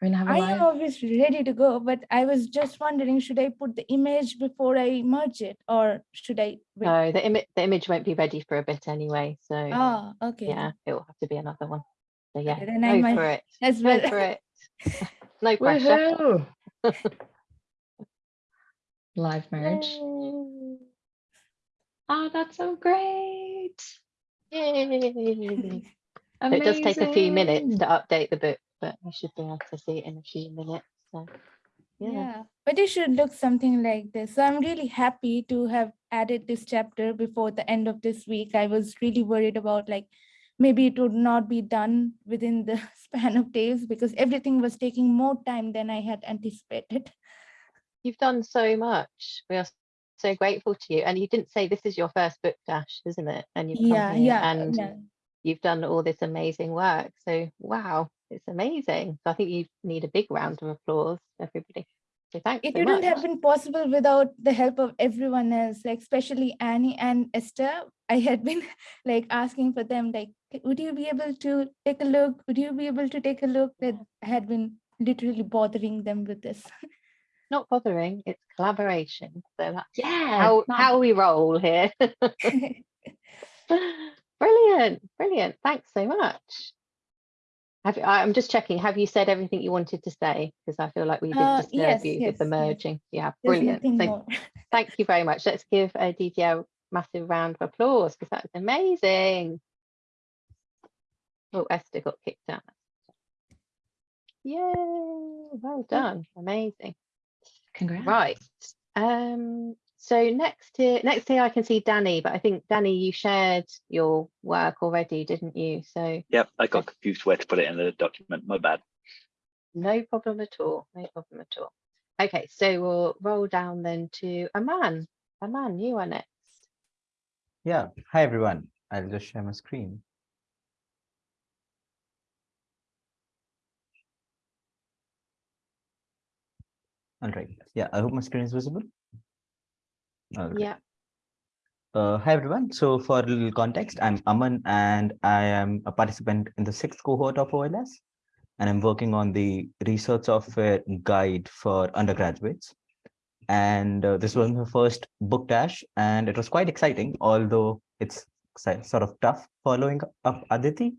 We're gonna have a I am live. obviously ready to go, but I was just wondering, should I put the image before I merge it or should I? wait? No, the image the image won't be ready for a bit anyway. So Ah, okay. yeah, it will have to be another one. So yeah, then I go might for it. As Go well. for it. no pressure. Woohoo! Live merge. Yay. Oh, that's so great. Yay. So it does take a few minutes to update the book, but you should be able to see it in a few minutes. So yeah. Yeah, but it should look something like this. So I'm really happy to have added this chapter before the end of this week. I was really worried about like, maybe it would not be done within the span of days because everything was taking more time than I had anticipated. You've done so much. We are so grateful to you. And you didn't say this is your first book dash, isn't it? And you've come Yeah, here yeah, and yeah. you've done all this amazing work. So wow, it's amazing. So I think you need a big round of applause, everybody. So thanks It so wouldn't much. have been possible without the help of everyone else, like especially Annie and Esther. I had been like asking for them, like, would you be able to take a look? Would you be able to take a look? That I had been literally bothering them with this. Not bothering, it's collaboration. So that's Yeah. how, not- how we roll here. Brilliant, brilliant. Thanks so much. Have, I'm just checking, have you said everything you wanted to say? Because I feel like we Uh, didn't disturb yes, you with the yes, yes. merging. Yeah, brilliant. So thank you very much. Let's give uh, DDL massive round of applause because that was amazing. Oh, Esther got kicked out. Yay, well done, amazing. Congrats. Right. Um, so next here, next here I can see Danny, but I think Danny, you shared your work already, didn't you? So Yep, I got confused where to put it in the document. My bad. no problem at all, no problem at all. Okay, so we'll roll down then to Aman. Aman, you are next. Yeah, hi everyone. I'll just share my screen. All right. Yeah, I hope my screen is visible. Right. Yeah, Uh, hi everyone. So for a little context, I'm Aman and I am a participant in the sixth cohort of OLS. And I'm working on the research software guide for undergraduates. And uh, this was my first book dash and it was quite exciting, although it's sort of tough following up Aditi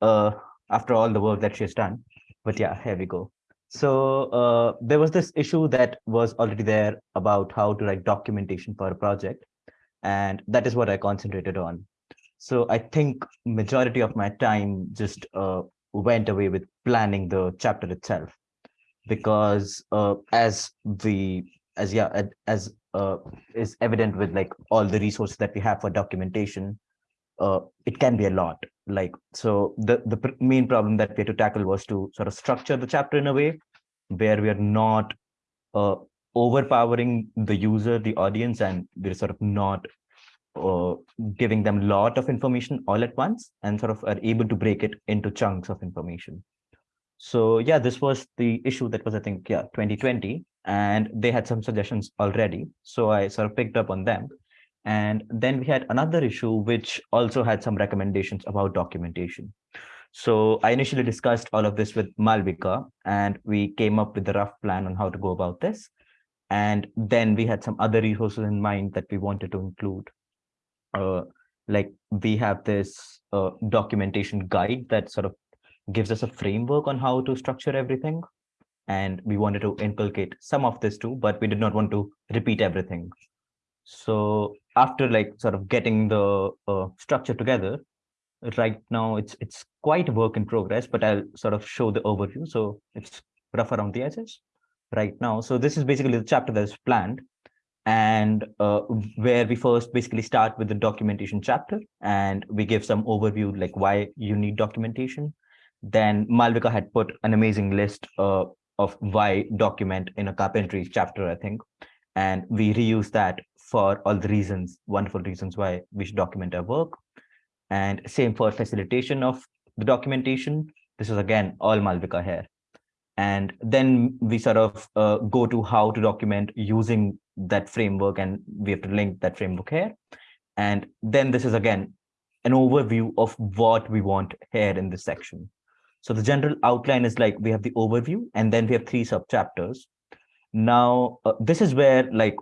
uh, after all the work that she has done. But yeah, here we go. So uh, there was this issue that was already there about how to write documentation for a project. And that is what I concentrated on. So I think majority of my time just uh, went away with planning the chapter itself. Because uh, as the as yeah, as uh, is evident with like all the resources that we have for documentation, uh, it can be a lot. Like so, the the main problem that we had to tackle was to sort of structure the chapter in a way where we are not uh, overpowering the user, the audience, and we're sort of not uh, giving them a lot of information all at once, and sort of are able to break it into chunks of information. So yeah, this was the issue that was, I think, yeah, 2020, and they had some suggestions already. So I sort of picked up on them. And then we had another issue, which also had some recommendations about documentation. So I initially discussed all of this with Malvika, and we came up with a rough plan on how to go about this. And then we had some other resources in mind that we wanted to include. Uh, like we have this uh, documentation guide that sort of gives us a framework on how to structure everything. And we wanted to inculcate some of this too, but we did not want to repeat everything. So after like sort of getting the uh, structure together, right now it's it's quite a work in progress, but I'll sort of show the overview. So it's rough around the edges right now. So this is basically the chapter that is planned and uh, where we first basically start with the documentation chapter and we give some overview like why you need documentation. Then Malvika had put an amazing list uh, of why document in a carpentry chapter, I think. And we reuse that for all the reasons, wonderful reasons why we should document our work. And same for facilitation of the documentation. This is again all Malvika here. And then we sort of uh, go to how to document using that framework and we have to link that framework here. And then this is again an overview of what we want here in this section. So the general outline is like we have the overview and then we have three sub chapters. Now, uh, this is where like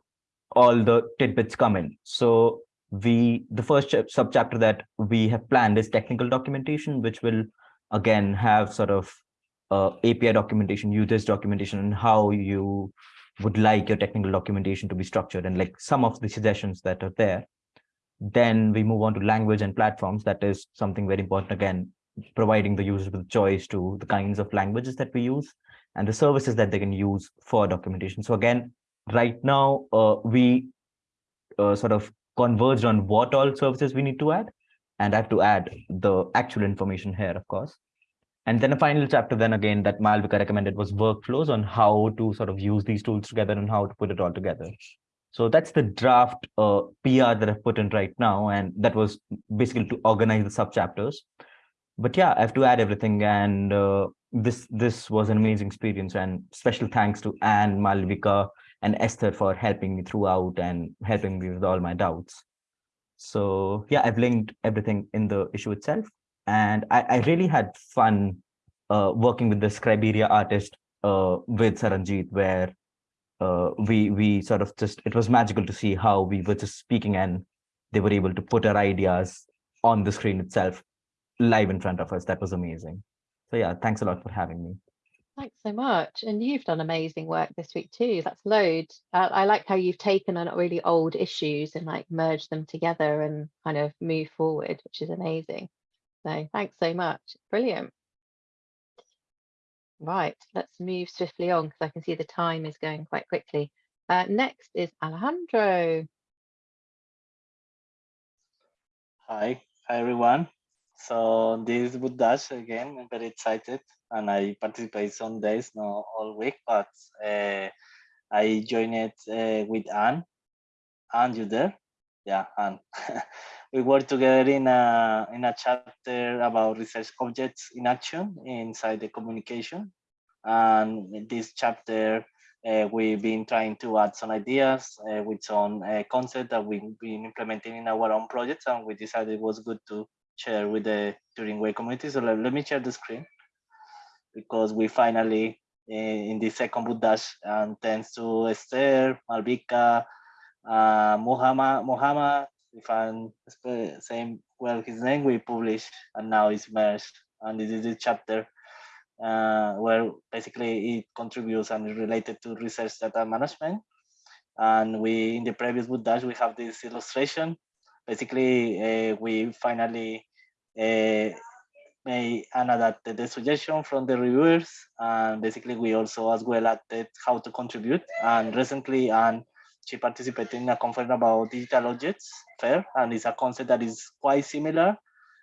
all the tidbits come in. So we the first sub chapter that we have planned is technical documentation, which will again have sort of uh, API documentation, users documentation, and how you would like your technical documentation to be structured and like some of the suggestions that are there. Then we move on to language and platforms. That is something very important again, providing the users with choice to the kinds of languages that we use and the services that they can use for documentation. So again, right now uh, we uh, sort of converged on what all services we need to add. And I have to add the actual information here, of course. And then a final chapter then again that Malvika recommended was workflows on how to sort of use these tools together and how to put it all together. So that's the draft uh, PR that I've put in right now. And that was basically to organize the sub chapters. But yeah, I have to add everything. And uh, this this was an amazing experience. And special thanks to Anne, Malvika, and Esther for helping me throughout and helping me with all my doubts. So yeah, I've linked everything in the issue itself. And I, I really had fun uh, working with the Scriberia artist uh, with Saranjit, where uh, we we sort of just, it was magical to see how we were just speaking and they were able to put our ideas on the screen itself live in front of us. That was amazing. So yeah, thanks a lot for having me. Thanks so much. And you've done amazing work this week too. That's loads. Uh, I like how you've taken on really old issues and like merged them together and kind of move forward, which is amazing. So thanks so much. Brilliant. Right, let's move swiftly on because I can see the time is going quite quickly. Uh, next is Alejandro. Hi, hi everyone. So this is book dash again. I'm very excited, and I participate some days, not all week, but uh, I joined it uh, with Anne. Anne, you there? Yeah, Anne. we work together in a in a chapter about research objects in action inside the communication, and this chapter. Uh, we've been trying to add some ideas uh, with some uh, concept that we've been implementing in our own projects, and we decided it was good to share with the Turing Way community. So let, let me share the screen because we finally in, in the second boot dash and thanks to Esther, Malvika, uh, Muhammad, Muhammad, if I'm saying well his name, we published and now it's merged. And this is the chapter uh, where basically it contributes and related to research data management. And we, in the previous boot dash, we have this illustration basically uh, we finally made and adapted the suggestion from the reviewers and basically we also as well added how to contribute and recently and she participated in a conference about digital objects fair and it's a concept that is quite similar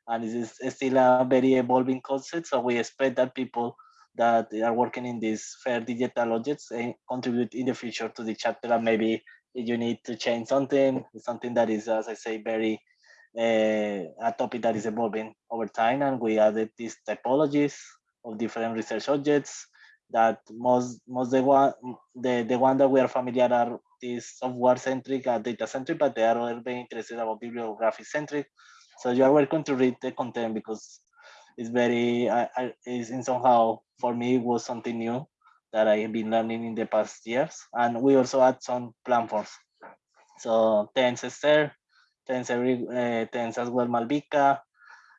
and it is still a very evolving concept so we expect that people that are working in this fair digital objects uh, contribute in the future to the chapter and maybe you need to change something, something that is, as I say, very uh, Uh, a topic that is evolving over time. And we added these typologies of different research objects that most most the one the the one that we are familiar are these software centric and data centric, but they are very interested about bibliographic centric. So you are welcome to read the content because it's very I, I is in somehow for me it was something new that I have been learning in the past years. And we also add some platforms. So Tense Esther, Tense, every, uh, Tense as well Malvika,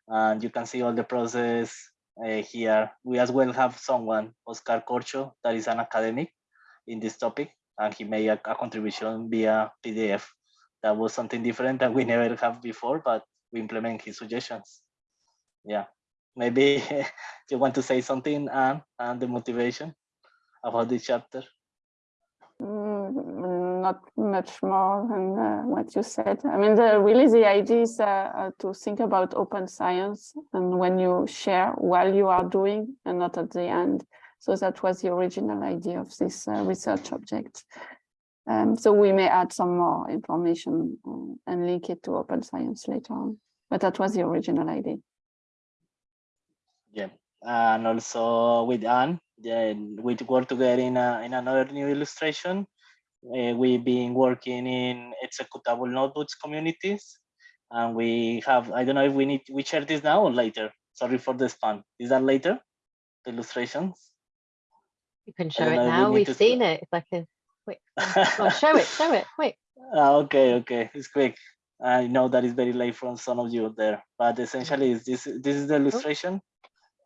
and you can see all the process uh, here. We as well have someone, Oscar Corcho, that is an academic in this topic, and he made a, a contribution via PDF. That was something different that we never have before, but we implement his suggestions. Yeah, maybe you want to say something, Anne, and the motivation about this chapter? Mm, not much more than uh, what you said. I mean, the, really the idea is uh, uh, to think about open science and when you share while you are doing and not at the end. So that was the original idea of this uh, research object. Um, so we may add some more information um, and link it to open science later on, but that was the original idea. Yeah, and also with Anne, then we work together in, a, in another new illustration. Uh, we've been working in executable notebooks communities. And we have, I don't know if we need, we share this now or later. Sorry for the spam. Is that later? The illustrations? You can show it we now. We've to- seen it. It's like a quick. oh, show it, show it, quick. Ah, okay, okay, it's quick. I know that is very late from some of you there, but essentially is this this is the illustration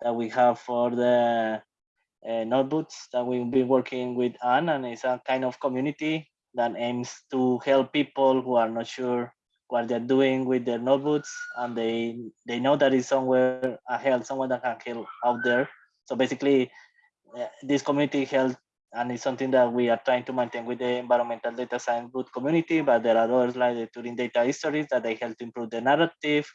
that we have for the uh, notebooks that we've been working with Anne, and it's a kind of community that aims to help people who are not sure what they're doing with their notebooks, and they they know that is somewhere a help, someone that can help out there. So basically, uh, this community help and it's something that we are trying to maintain with the environmental data science boot community, but there are others like the Turing data histories that they help to improve the narrative,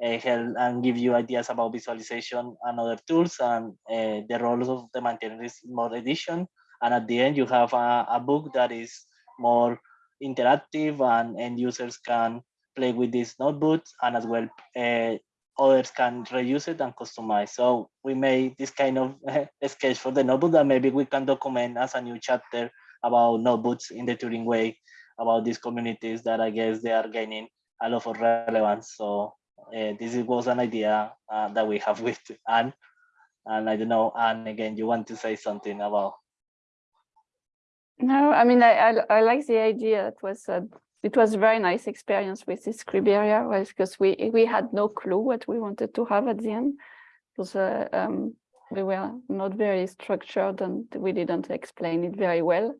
help and give you ideas about visualization and other tools and uh, the roles of the maintainer is more edition. And at the end, you have a, a book that is more interactive and end users can play with these notebooks and as well uh, others can reuse it and customize. So we made this kind of sketch for the notebook that maybe we can document as a new chapter about notebooks in the Turing way, about these communities that I guess they are gaining a lot of relevance. So uh, this was an idea uh, that we have with Anne. And I don't know, Anne, again, you want to say something about No, I mean, I, I, I like the idea. It was a, it was a very nice experience with this Scriberia, was because we we had no clue what we wanted to have at the end. Because uh, um, we were not very structured and we didn't explain it very well.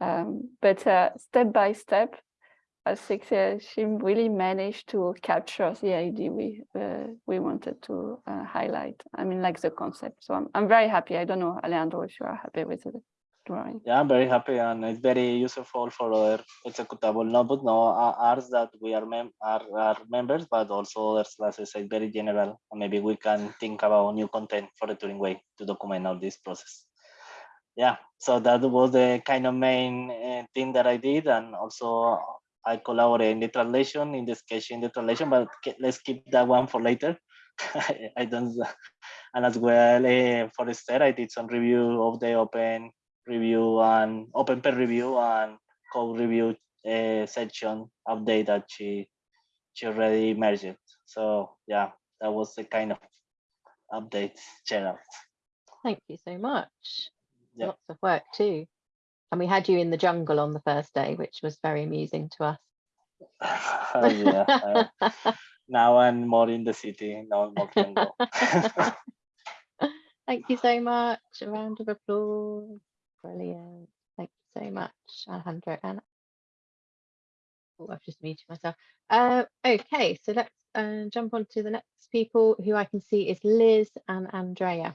Um, but uh, step by step, I think uh, she really managed to capture the idea we uh, we wanted to uh, highlight. I mean, like the concept. So I'm I'm very happy. I don't know, Alejandro, if you are happy with it drawing. Yeah, I'm very happy and it's very useful for other executable notebook. No, uh, ours that we are, mem are, are members, but also other classes are very general. Maybe we can think about new content for the Turing way to document all this process. Yeah, so that was the kind of main uh, thing that I did. And also I collaborate in the translation, in the sketch in the translation, but let's keep that one for later. I don't, and as well uh, for Esther, I did some review of the open review and open peer review and code review uh, section update that she she already merged. So yeah, that was the kind of update Gerald. Thank you so much. Yep. Lots of work too. And we had you in the jungle on the first day, which was very amusing to us. yeah, uh, now I'm more in the city. Now I'm more jungle. Thank you so much. A round of applause. Brilliant. Thank you so much, Alejandro. And oh, I've just muted myself. Uh, okay, so let's uh, jump on to the next people who I can see is Liz and Andrea.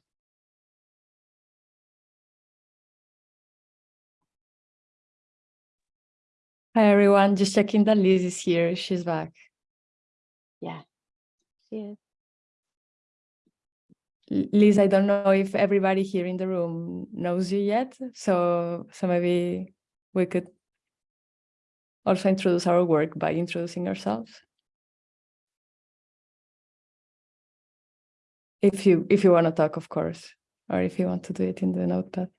Hi, everyone. Just checking that Liz is here. She's back. Yeah. Cheers. L- Liz, I don't know if everybody here in the room knows you yet. So, so maybe we could also introduce our work by introducing ourselves. If you if you want to talk, of course. or if you want to do it in the notepad.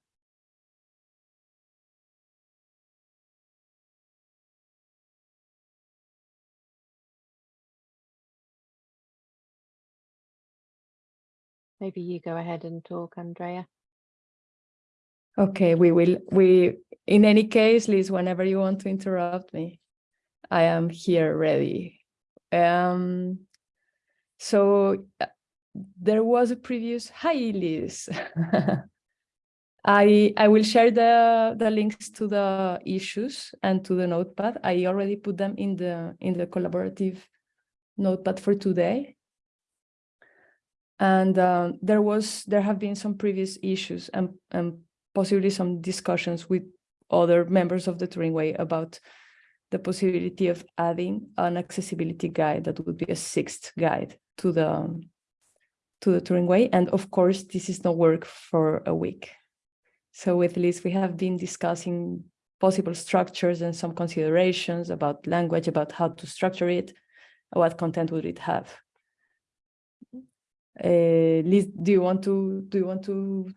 Maybe you go ahead and talk, Andrea. Okay, we will, we, in any case, Liz, whenever you want to interrupt me, I am here ready. Um, so uh, there was a previous, hi Liz. I, I will share the, the links to the issues and to the notepad. I already put them in the, in the collaborative notepad for today. And um, there was, there have been some previous issues and, and possibly some discussions with other members of the Turing Way about the possibility of adding an accessibility guide that would be a sixth guide to the to the Turing Way. And of course, this is not work for a week. So with Liz, we have been discussing possible structures and some considerations about language, about how to structure it, what content would it have. Uh, Liz, do you want to do you want to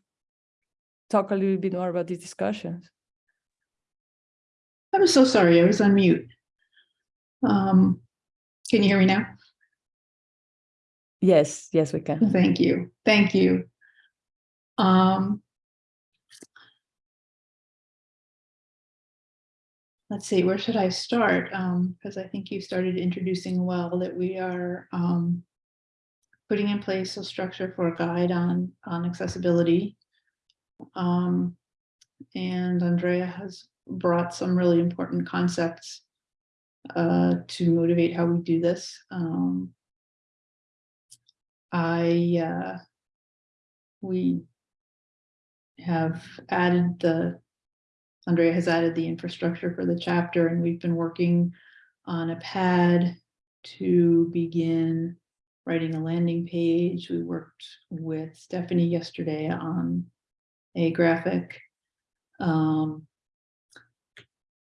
talk a little bit more about these discussions? I'm so sorry, I was on mute. Um, can you hear me now? Yes, yes, we can. Thank you, thank you. Um, let's see, where should I start? Um, because I think you started introducing well that we are um, putting in place a structure for a guide on on accessibility. Um, and Andrea has brought some really important concepts uh, to motivate how we do this. Um, I, uh, we have added the, Andrea has added the infrastructure for the chapter and we've been working on a pad to begin writing a landing page. We worked with Stephanie yesterday on a graphic. Um,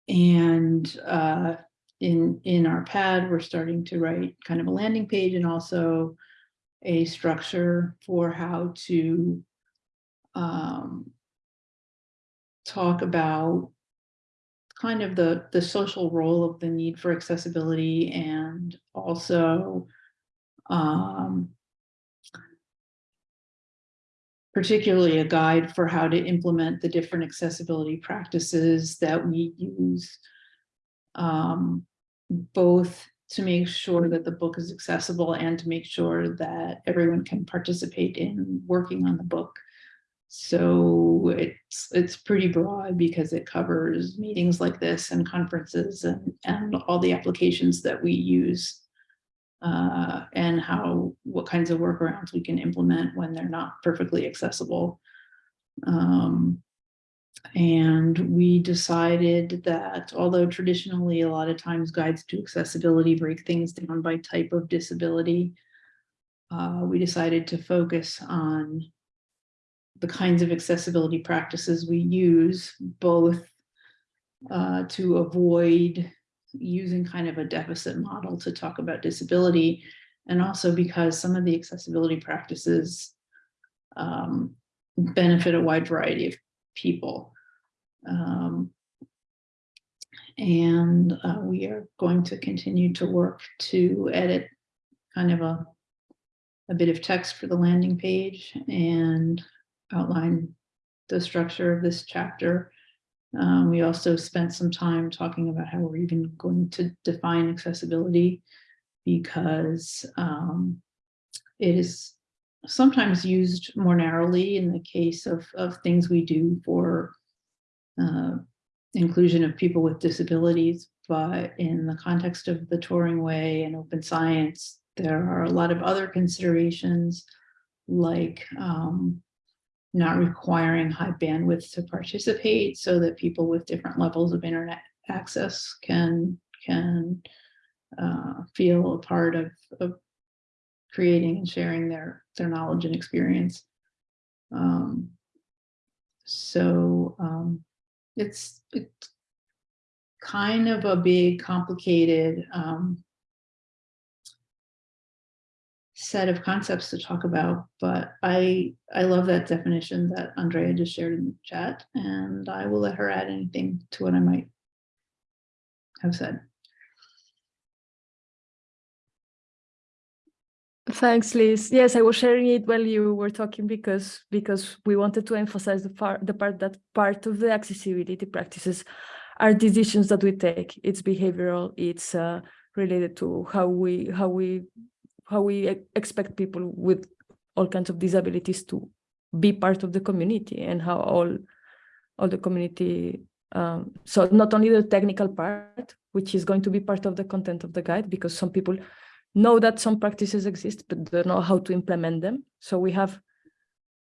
and uh, in, in our pad, we're starting to write kind of a landing page and also a structure for how to um, talk about kind of the, the social role of the need for accessibility and also um, particularly a guide for how to implement the different accessibility practices that we use, um, both to make sure that the book is accessible and to make sure that everyone can participate in working on the book. So it's it's pretty broad because it covers meetings like this and conferences and, and all the applications that we use uh, and how what kinds of workarounds we can implement when they're not perfectly accessible. Um, and we decided that although traditionally a lot of times guides to accessibility break things down by type of disability, uh, we decided to focus on the kinds of accessibility practices we use both uh, to avoid using kind of a deficit model to talk about disability and also because some of the accessibility practices um, benefit a wide variety of people. Um, and uh, we are going to continue to work to edit kind of a, a bit of text for the landing page and outline the structure of this chapter um, we also spent some time talking about how we're even going to define accessibility because um, it is sometimes used more narrowly in the case of, of things we do for uh, inclusion of people with disabilities, but in the context of the Turing Way and open science, there are a lot of other considerations like um, not requiring high bandwidth to participate so that people with different levels of internet access can can uh, feel a part of, of creating and sharing their their knowledge and experience. Um, so um, it's it's kind of a big complicated um, set of concepts to talk about, but I, I love that definition that Andrea just shared in the chat, and I will let her add anything to what I might have said. Thanks, Liz. Yes, I was sharing it while you were talking because because we wanted to emphasize the part the part that part of the accessibility practices are decisions that we take. It's behavioral. It's uh, related to how we how we how we expect people with all kinds of disabilities to be part of the community and how all all the community. Um, so not only the technical part, which is going to be part of the content of the guide, because some people know that some practices exist, but don't know how to implement them. So we have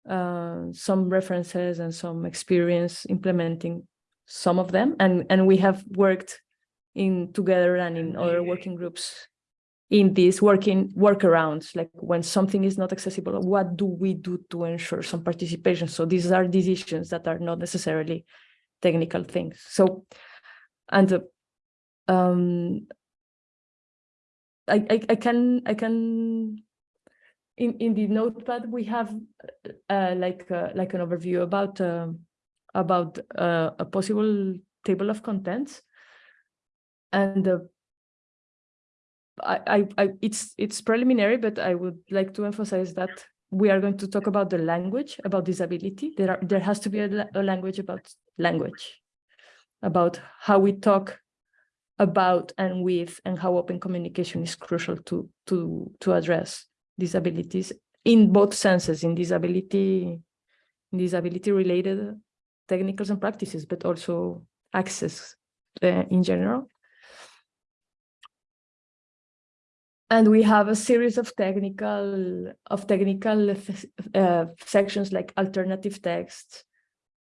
uh, some references and some experience implementing some of them, and and we have worked in together and in other working groups in these working workarounds, like when something is not accessible, what do we do to ensure some participation? So these are decisions that are not necessarily technical things. So, and uh, um, I, I, I can I can in in the notepad we have uh, like uh, like an overview about um about uh, a possible table of contents and uh, I, I it's it's preliminary but I would like to emphasize that we are going to talk about the language about disability. There are there has to be a, a language about language about how we talk about and with and how open communication is crucial to to to address disabilities in both senses in disability disability related technicals and practices but also access uh, in general and we have a series of technical of technical uh, sections like alternative text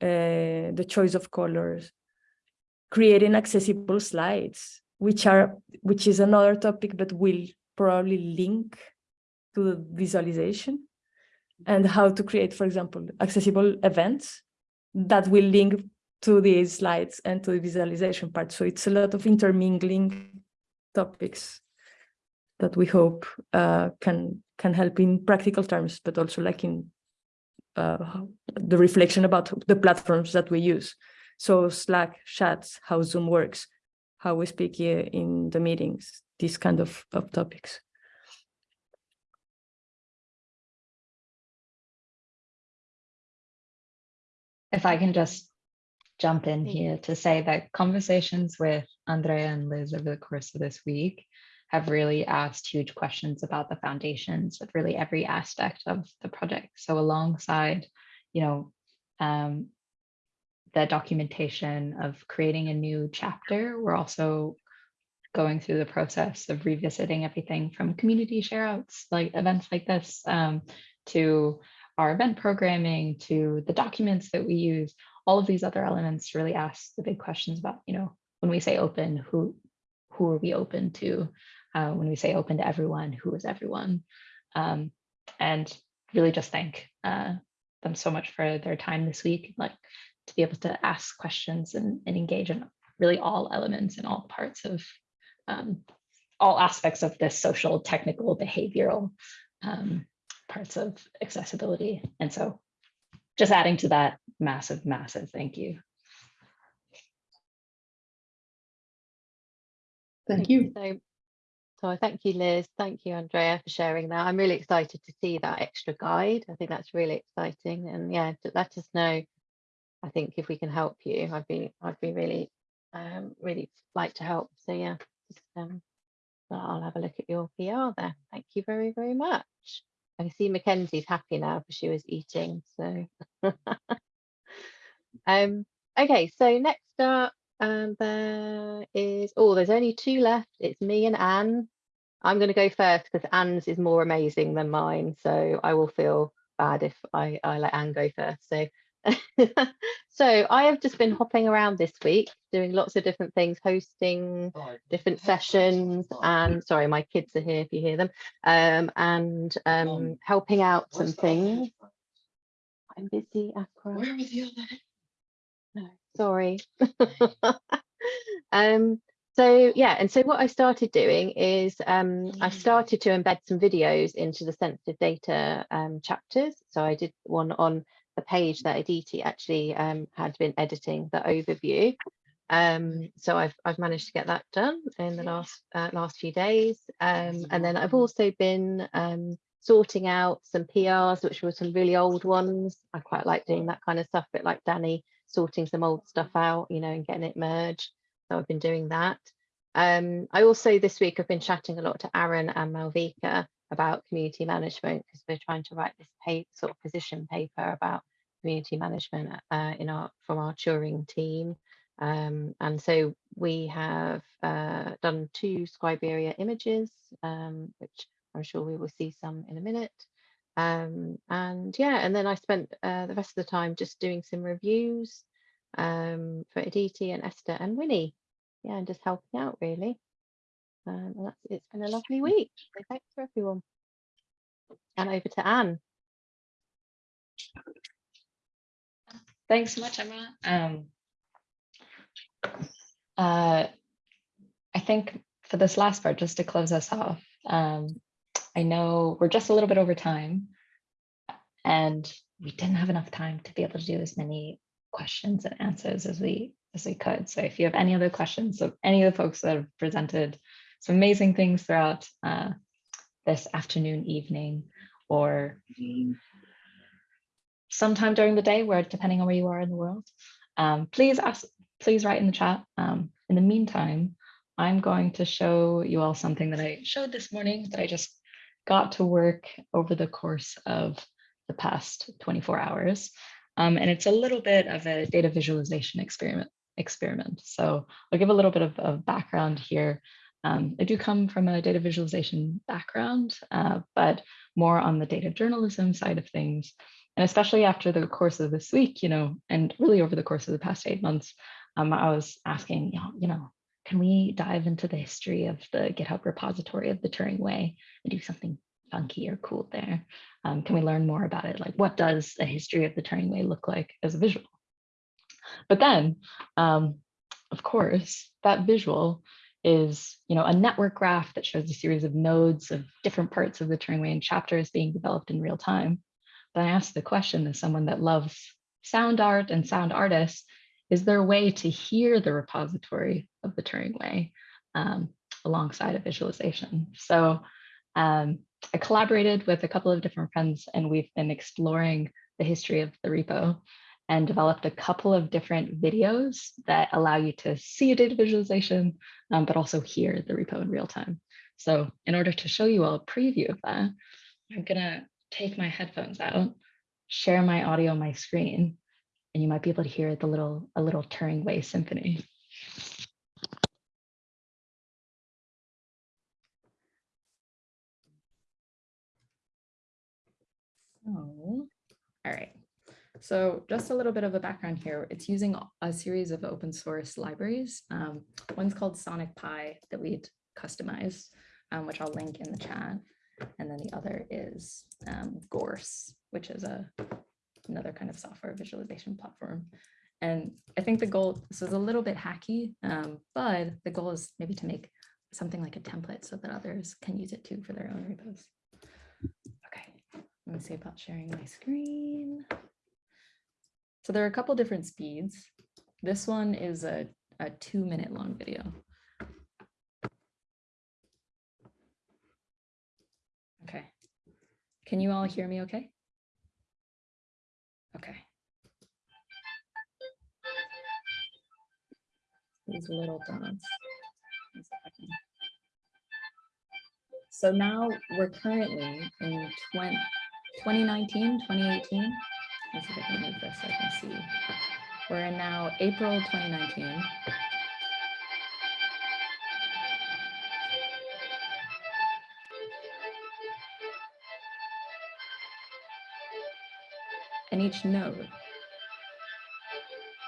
uh, the choice of colors creating accessible slides, which are which is another topic, but will probably link to the visualization and how to create, for example, accessible events that will link to these slides and to the visualization part. So it's a lot of intermingling topics that we hope uh, can can help in practical terms, but also like in uh, the reflection about the platforms that we use. So Slack, chats, how Zoom works, how we speak here in the meetings, these kind of, of topics. If I can just jump in here to say that conversations with Andrea and Liz over the course of this week have really asked huge questions about the foundations of really every aspect of the project. So alongside, you know, um, the documentation of creating a new chapter, we're also going through the process of revisiting everything from community shareouts, like events like this, um, to our event programming, to the documents that we use, all of these other elements really ask the big questions about, you know, when we say open, who who are we open to? Uh, when we say open to everyone, who is everyone? Um, and really just thank uh, them so much for their time this week, like to be able to ask questions and, and engage in really all elements and all parts of um, all aspects of this social, technical, behavioral um, parts of accessibility. And so just adding to that massive, massive thank you. Thank you. So, so thank you, Liz. Thank you, Andrea, for sharing that. I'm really excited to see that extra guide. I think that's really exciting. And yeah, let us know. I think if we can help you, I'd be I'd be really um really like to help. So yeah, just, um, I'll have a look at your PR there. Thank you very, very much. I see Mackenzie's happy now because she was eating. So um okay, so next up um there is oh there's only two left. It's me and Anne. I'm gonna go first because Anne's is more amazing than mine. So I will feel bad if I, I let Anne go first. So so I have just been hopping around this week doing lots of different things, hosting different sessions and sorry, my kids are here if you hear them, um, and um, helping out some things. I'm busy, Aqua. No, sorry. um, So yeah, and so what I started doing is um, I started to embed some videos into the sensitive data um, chapters. So I did one on the page that Aditi actually um, had been editing the overview. Um, so I've I've managed to get that done in the last uh, last few days, um, and then I've also been um, sorting out some PRs, which were some really old ones. I quite like doing that kind of stuff, a bit like Danny sorting some old stuff out, you know, and getting it merged. So I've been doing that. Um, I also this week have been chatting a lot to Aaron and Malvika about community management because we're trying to write this paper, sort of position paper about community management uh, in our from our Turing team. Um, and so we have uh, done two Scriberia images, um, which I'm sure we will see some in a minute. Um, and yeah, and then I spent uh, the rest of the time just doing some reviews um, for Aditi and Esther and Winnie. Yeah, and just helping out really. Um, and that's, it's been a lovely week. So thanks for everyone. And over to Anne. Thanks so much, Emma. Um, uh, I think for this last part, just to close us off, um, I know we're just a little bit over time and we didn't have enough time to be able to do as many questions and answers as we as we could. So if you have any other questions of any of the folks that have presented some amazing things throughout uh, this afternoon, evening, or sometime during the day, where depending on where you are in the world, um, please ask, please write in the chat. Um, in the meantime, I'm going to show you all something that I showed this morning that I just got to work over the course of the past 24 hours. Um, and it's a little bit of a data visualization experiment. experiment. So I'll give a little bit of, of background here. Um, I do come from a data visualization background, uh, but more on the data journalism side of things. And especially after the course of this week, you know, and really over the course of the past eight months, um, I was asking, you know, you know, can we dive into the history of the GitHub repository of the Turing Way and do something funky or cool there? Um, can we learn more about it? Like what does a history of the Turing Way look like as a visual? But then, um, of course, that visual is you know, a network graph that shows a series of nodes of different parts of the Turing Way and chapters being developed in real time. But I asked the question as someone that loves sound art and sound artists, is there a way to hear the repository of the Turing Way um, alongside a visualization? So um, I collaborated with a couple of different friends and we've been exploring the history of the repo and developed a couple of different videos that allow you to see a data visualization, um, but also hear the repo in real time. So in order to show you all a preview of that, I'm gonna take my headphones out, share my audio on my screen, and you might be able to hear the little a little Turing Way symphony. So, all right. So just a little bit of a background here. It's using a series of open source libraries. Um, one's called Sonic Pi that we'd customized, um, which I'll link in the chat. And then the other is um, Gource, which is a another kind of software visualization platform. And I think the goal, this is a little bit hacky, um, but the goal is maybe to make something like a template so that others can use it too for their own repos. Okay, let me see about sharing my screen. So there are a couple different speeds. This one is a, a two minute long video. Okay. Can you all hear me okay? Okay. These little dots. So now we're currently in 20, 2019, 2018. Let's see if I can move this I can see. We're in now April 2019. and each note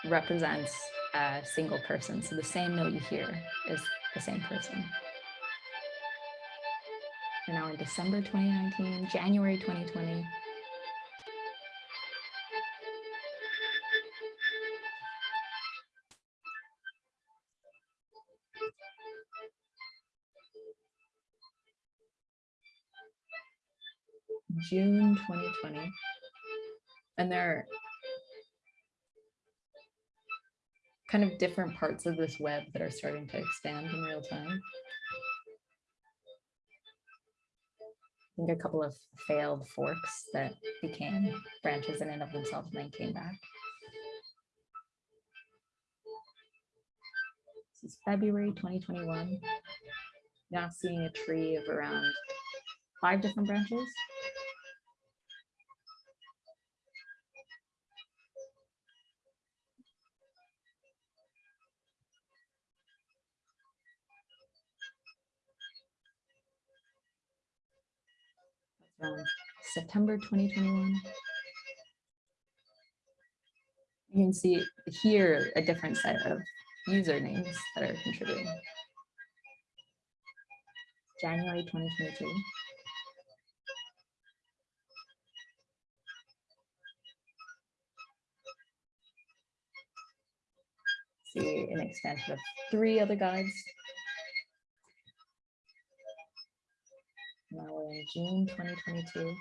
represents a single person. So the same note you hear is the same person. We're now in December 2019, January 2020. June 2020. And there are kind of different parts of this web that are starting to expand in real time. I think a couple of failed forks that became branches in and of themselves and then came back. This is February 2021. Now seeing a tree of around five different branches. September 2021. You can see here a different set of usernames that are contributing. January 2022. See an expansion of three other guides. Now we're in June 2022.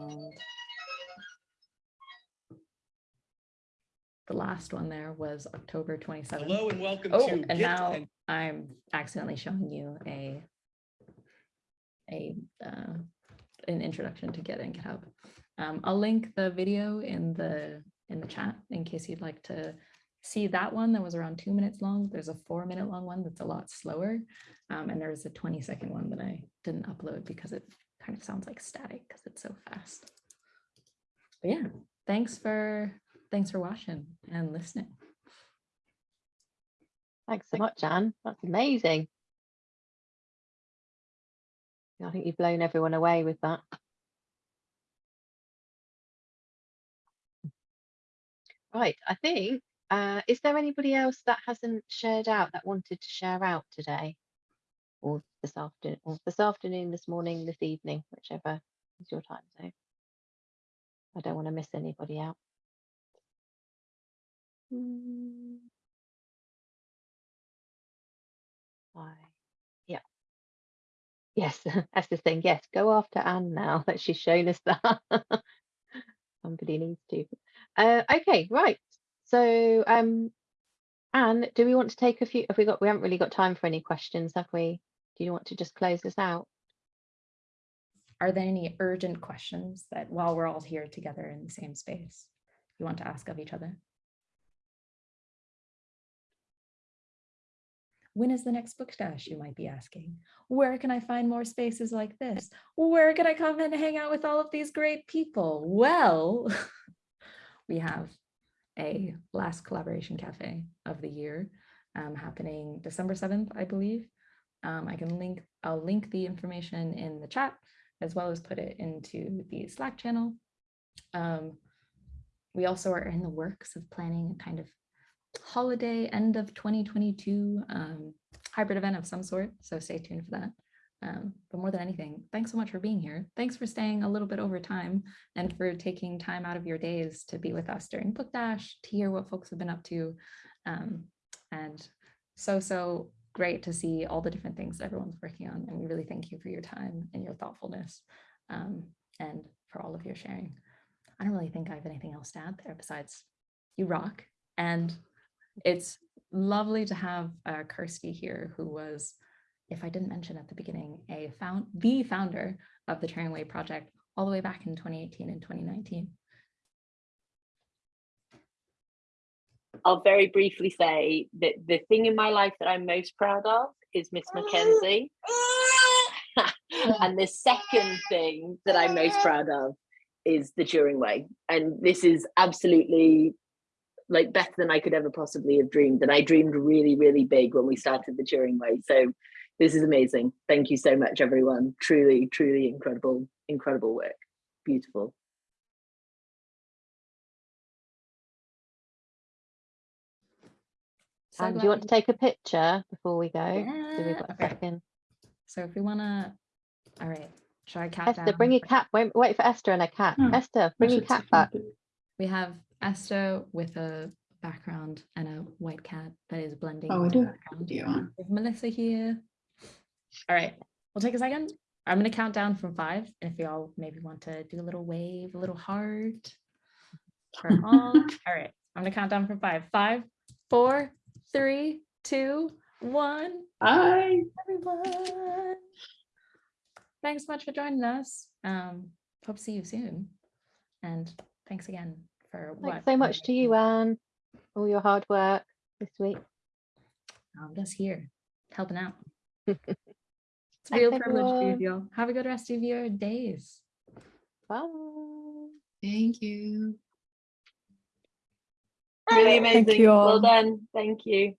And the last one there was October 27th. Hello and welcome Oh, to and Get now and- I'm accidentally showing you a a uh, an introduction to Git and GitHub. Um, I'll link the video in the in the chat in case you'd like to see that one that was around two minutes long. There's a four minute long one that's a lot slower. Um, and there's a 20 second one that I didn't upload because it kind of sounds like static because it's so fast. But yeah, thanks for thanks for watching and listening. Thanks so much, Anne. That's amazing. I think you've blown everyone away with that. Right, I think, uh, is there anybody else that hasn't shared out that wanted to share out today? Or this afternoon, or this afternoon, this morning, this evening, whichever is your time zone. I don't want to miss anybody out. Mm. Why? Yeah. Yes, that's the thing. Yes, go after Anne now that she's shown us that. Somebody needs to. Uh, okay, right. So, um, Anne, do we want to take a few? Have we got? We haven't really got time for any questions, have we? Do you want to just close this out? Are there any urgent questions that while we're all here together in the same space, you want to ask of each other? When is the next book dash, you might be asking? Where can I find more spaces like this? Where can I come and hang out with all of these great people? Well, we have a last collaboration cafe of the year um, happening December 7th, I believe. Um, I can link, I'll link the information in the chat as well as put it into the Slack channel. Um, we also are in the works of planning a kind of holiday end of 2022 um, hybrid event of some sort. So stay tuned for that. Um, but more than anything, thanks so much for being here. Thanks for staying a little bit over time and for taking time out of your days to be with us during Book Dash, to hear what folks have been up to. Um, and so, so great to see all the different things everyone's working on. And we really thank you for your time and your thoughtfulness um, and for all of your sharing. I don't really think I have anything else to add there besides you rock. And it's lovely to have uh, Kirstie here, who was, if I didn't mention at the beginning, a found the founder of the Turing Way project all the way back in 2018 and 2019. I'll very briefly say that the thing in my life that I'm most proud of is Miss Mackenzie. and the second thing that I'm most proud of is the Turing Way. And this is absolutely like better than I could ever possibly have dreamed. And I dreamed really, really big when we started the Turing Way. So this is amazing. Thank you so much, everyone. Truly, truly incredible, incredible work. Beautiful. So And do you want to take a picture before we go? So we've got a okay. second. So if we want to, all right, should I count Esther, down? bring your cat. Wait, wait for Esther and a cat. Hmm, Esther, bring your should cat back. We have Esther with a background and a white cat that is blending. Oh, we with do have a video on. With Melissa here. All right, we'll take a second. I'm gonna count down from five. and If y'all maybe want to do a little wave, a little heart. For all. All right, I'm gonna count down from five. Five, four, three, two, one. Bye. Everyone. Thanks so much for joining us. Um, hope to see you soon. And thanks again for what? Thanks so much to you, Anne, all your hard work this week. I'm just here helping out. It's a Thanks, real privilege to be with everyone. you. Have a good rest of your days. Bye. Thank you. Really Thank amazing. you Well all. done. Thank you.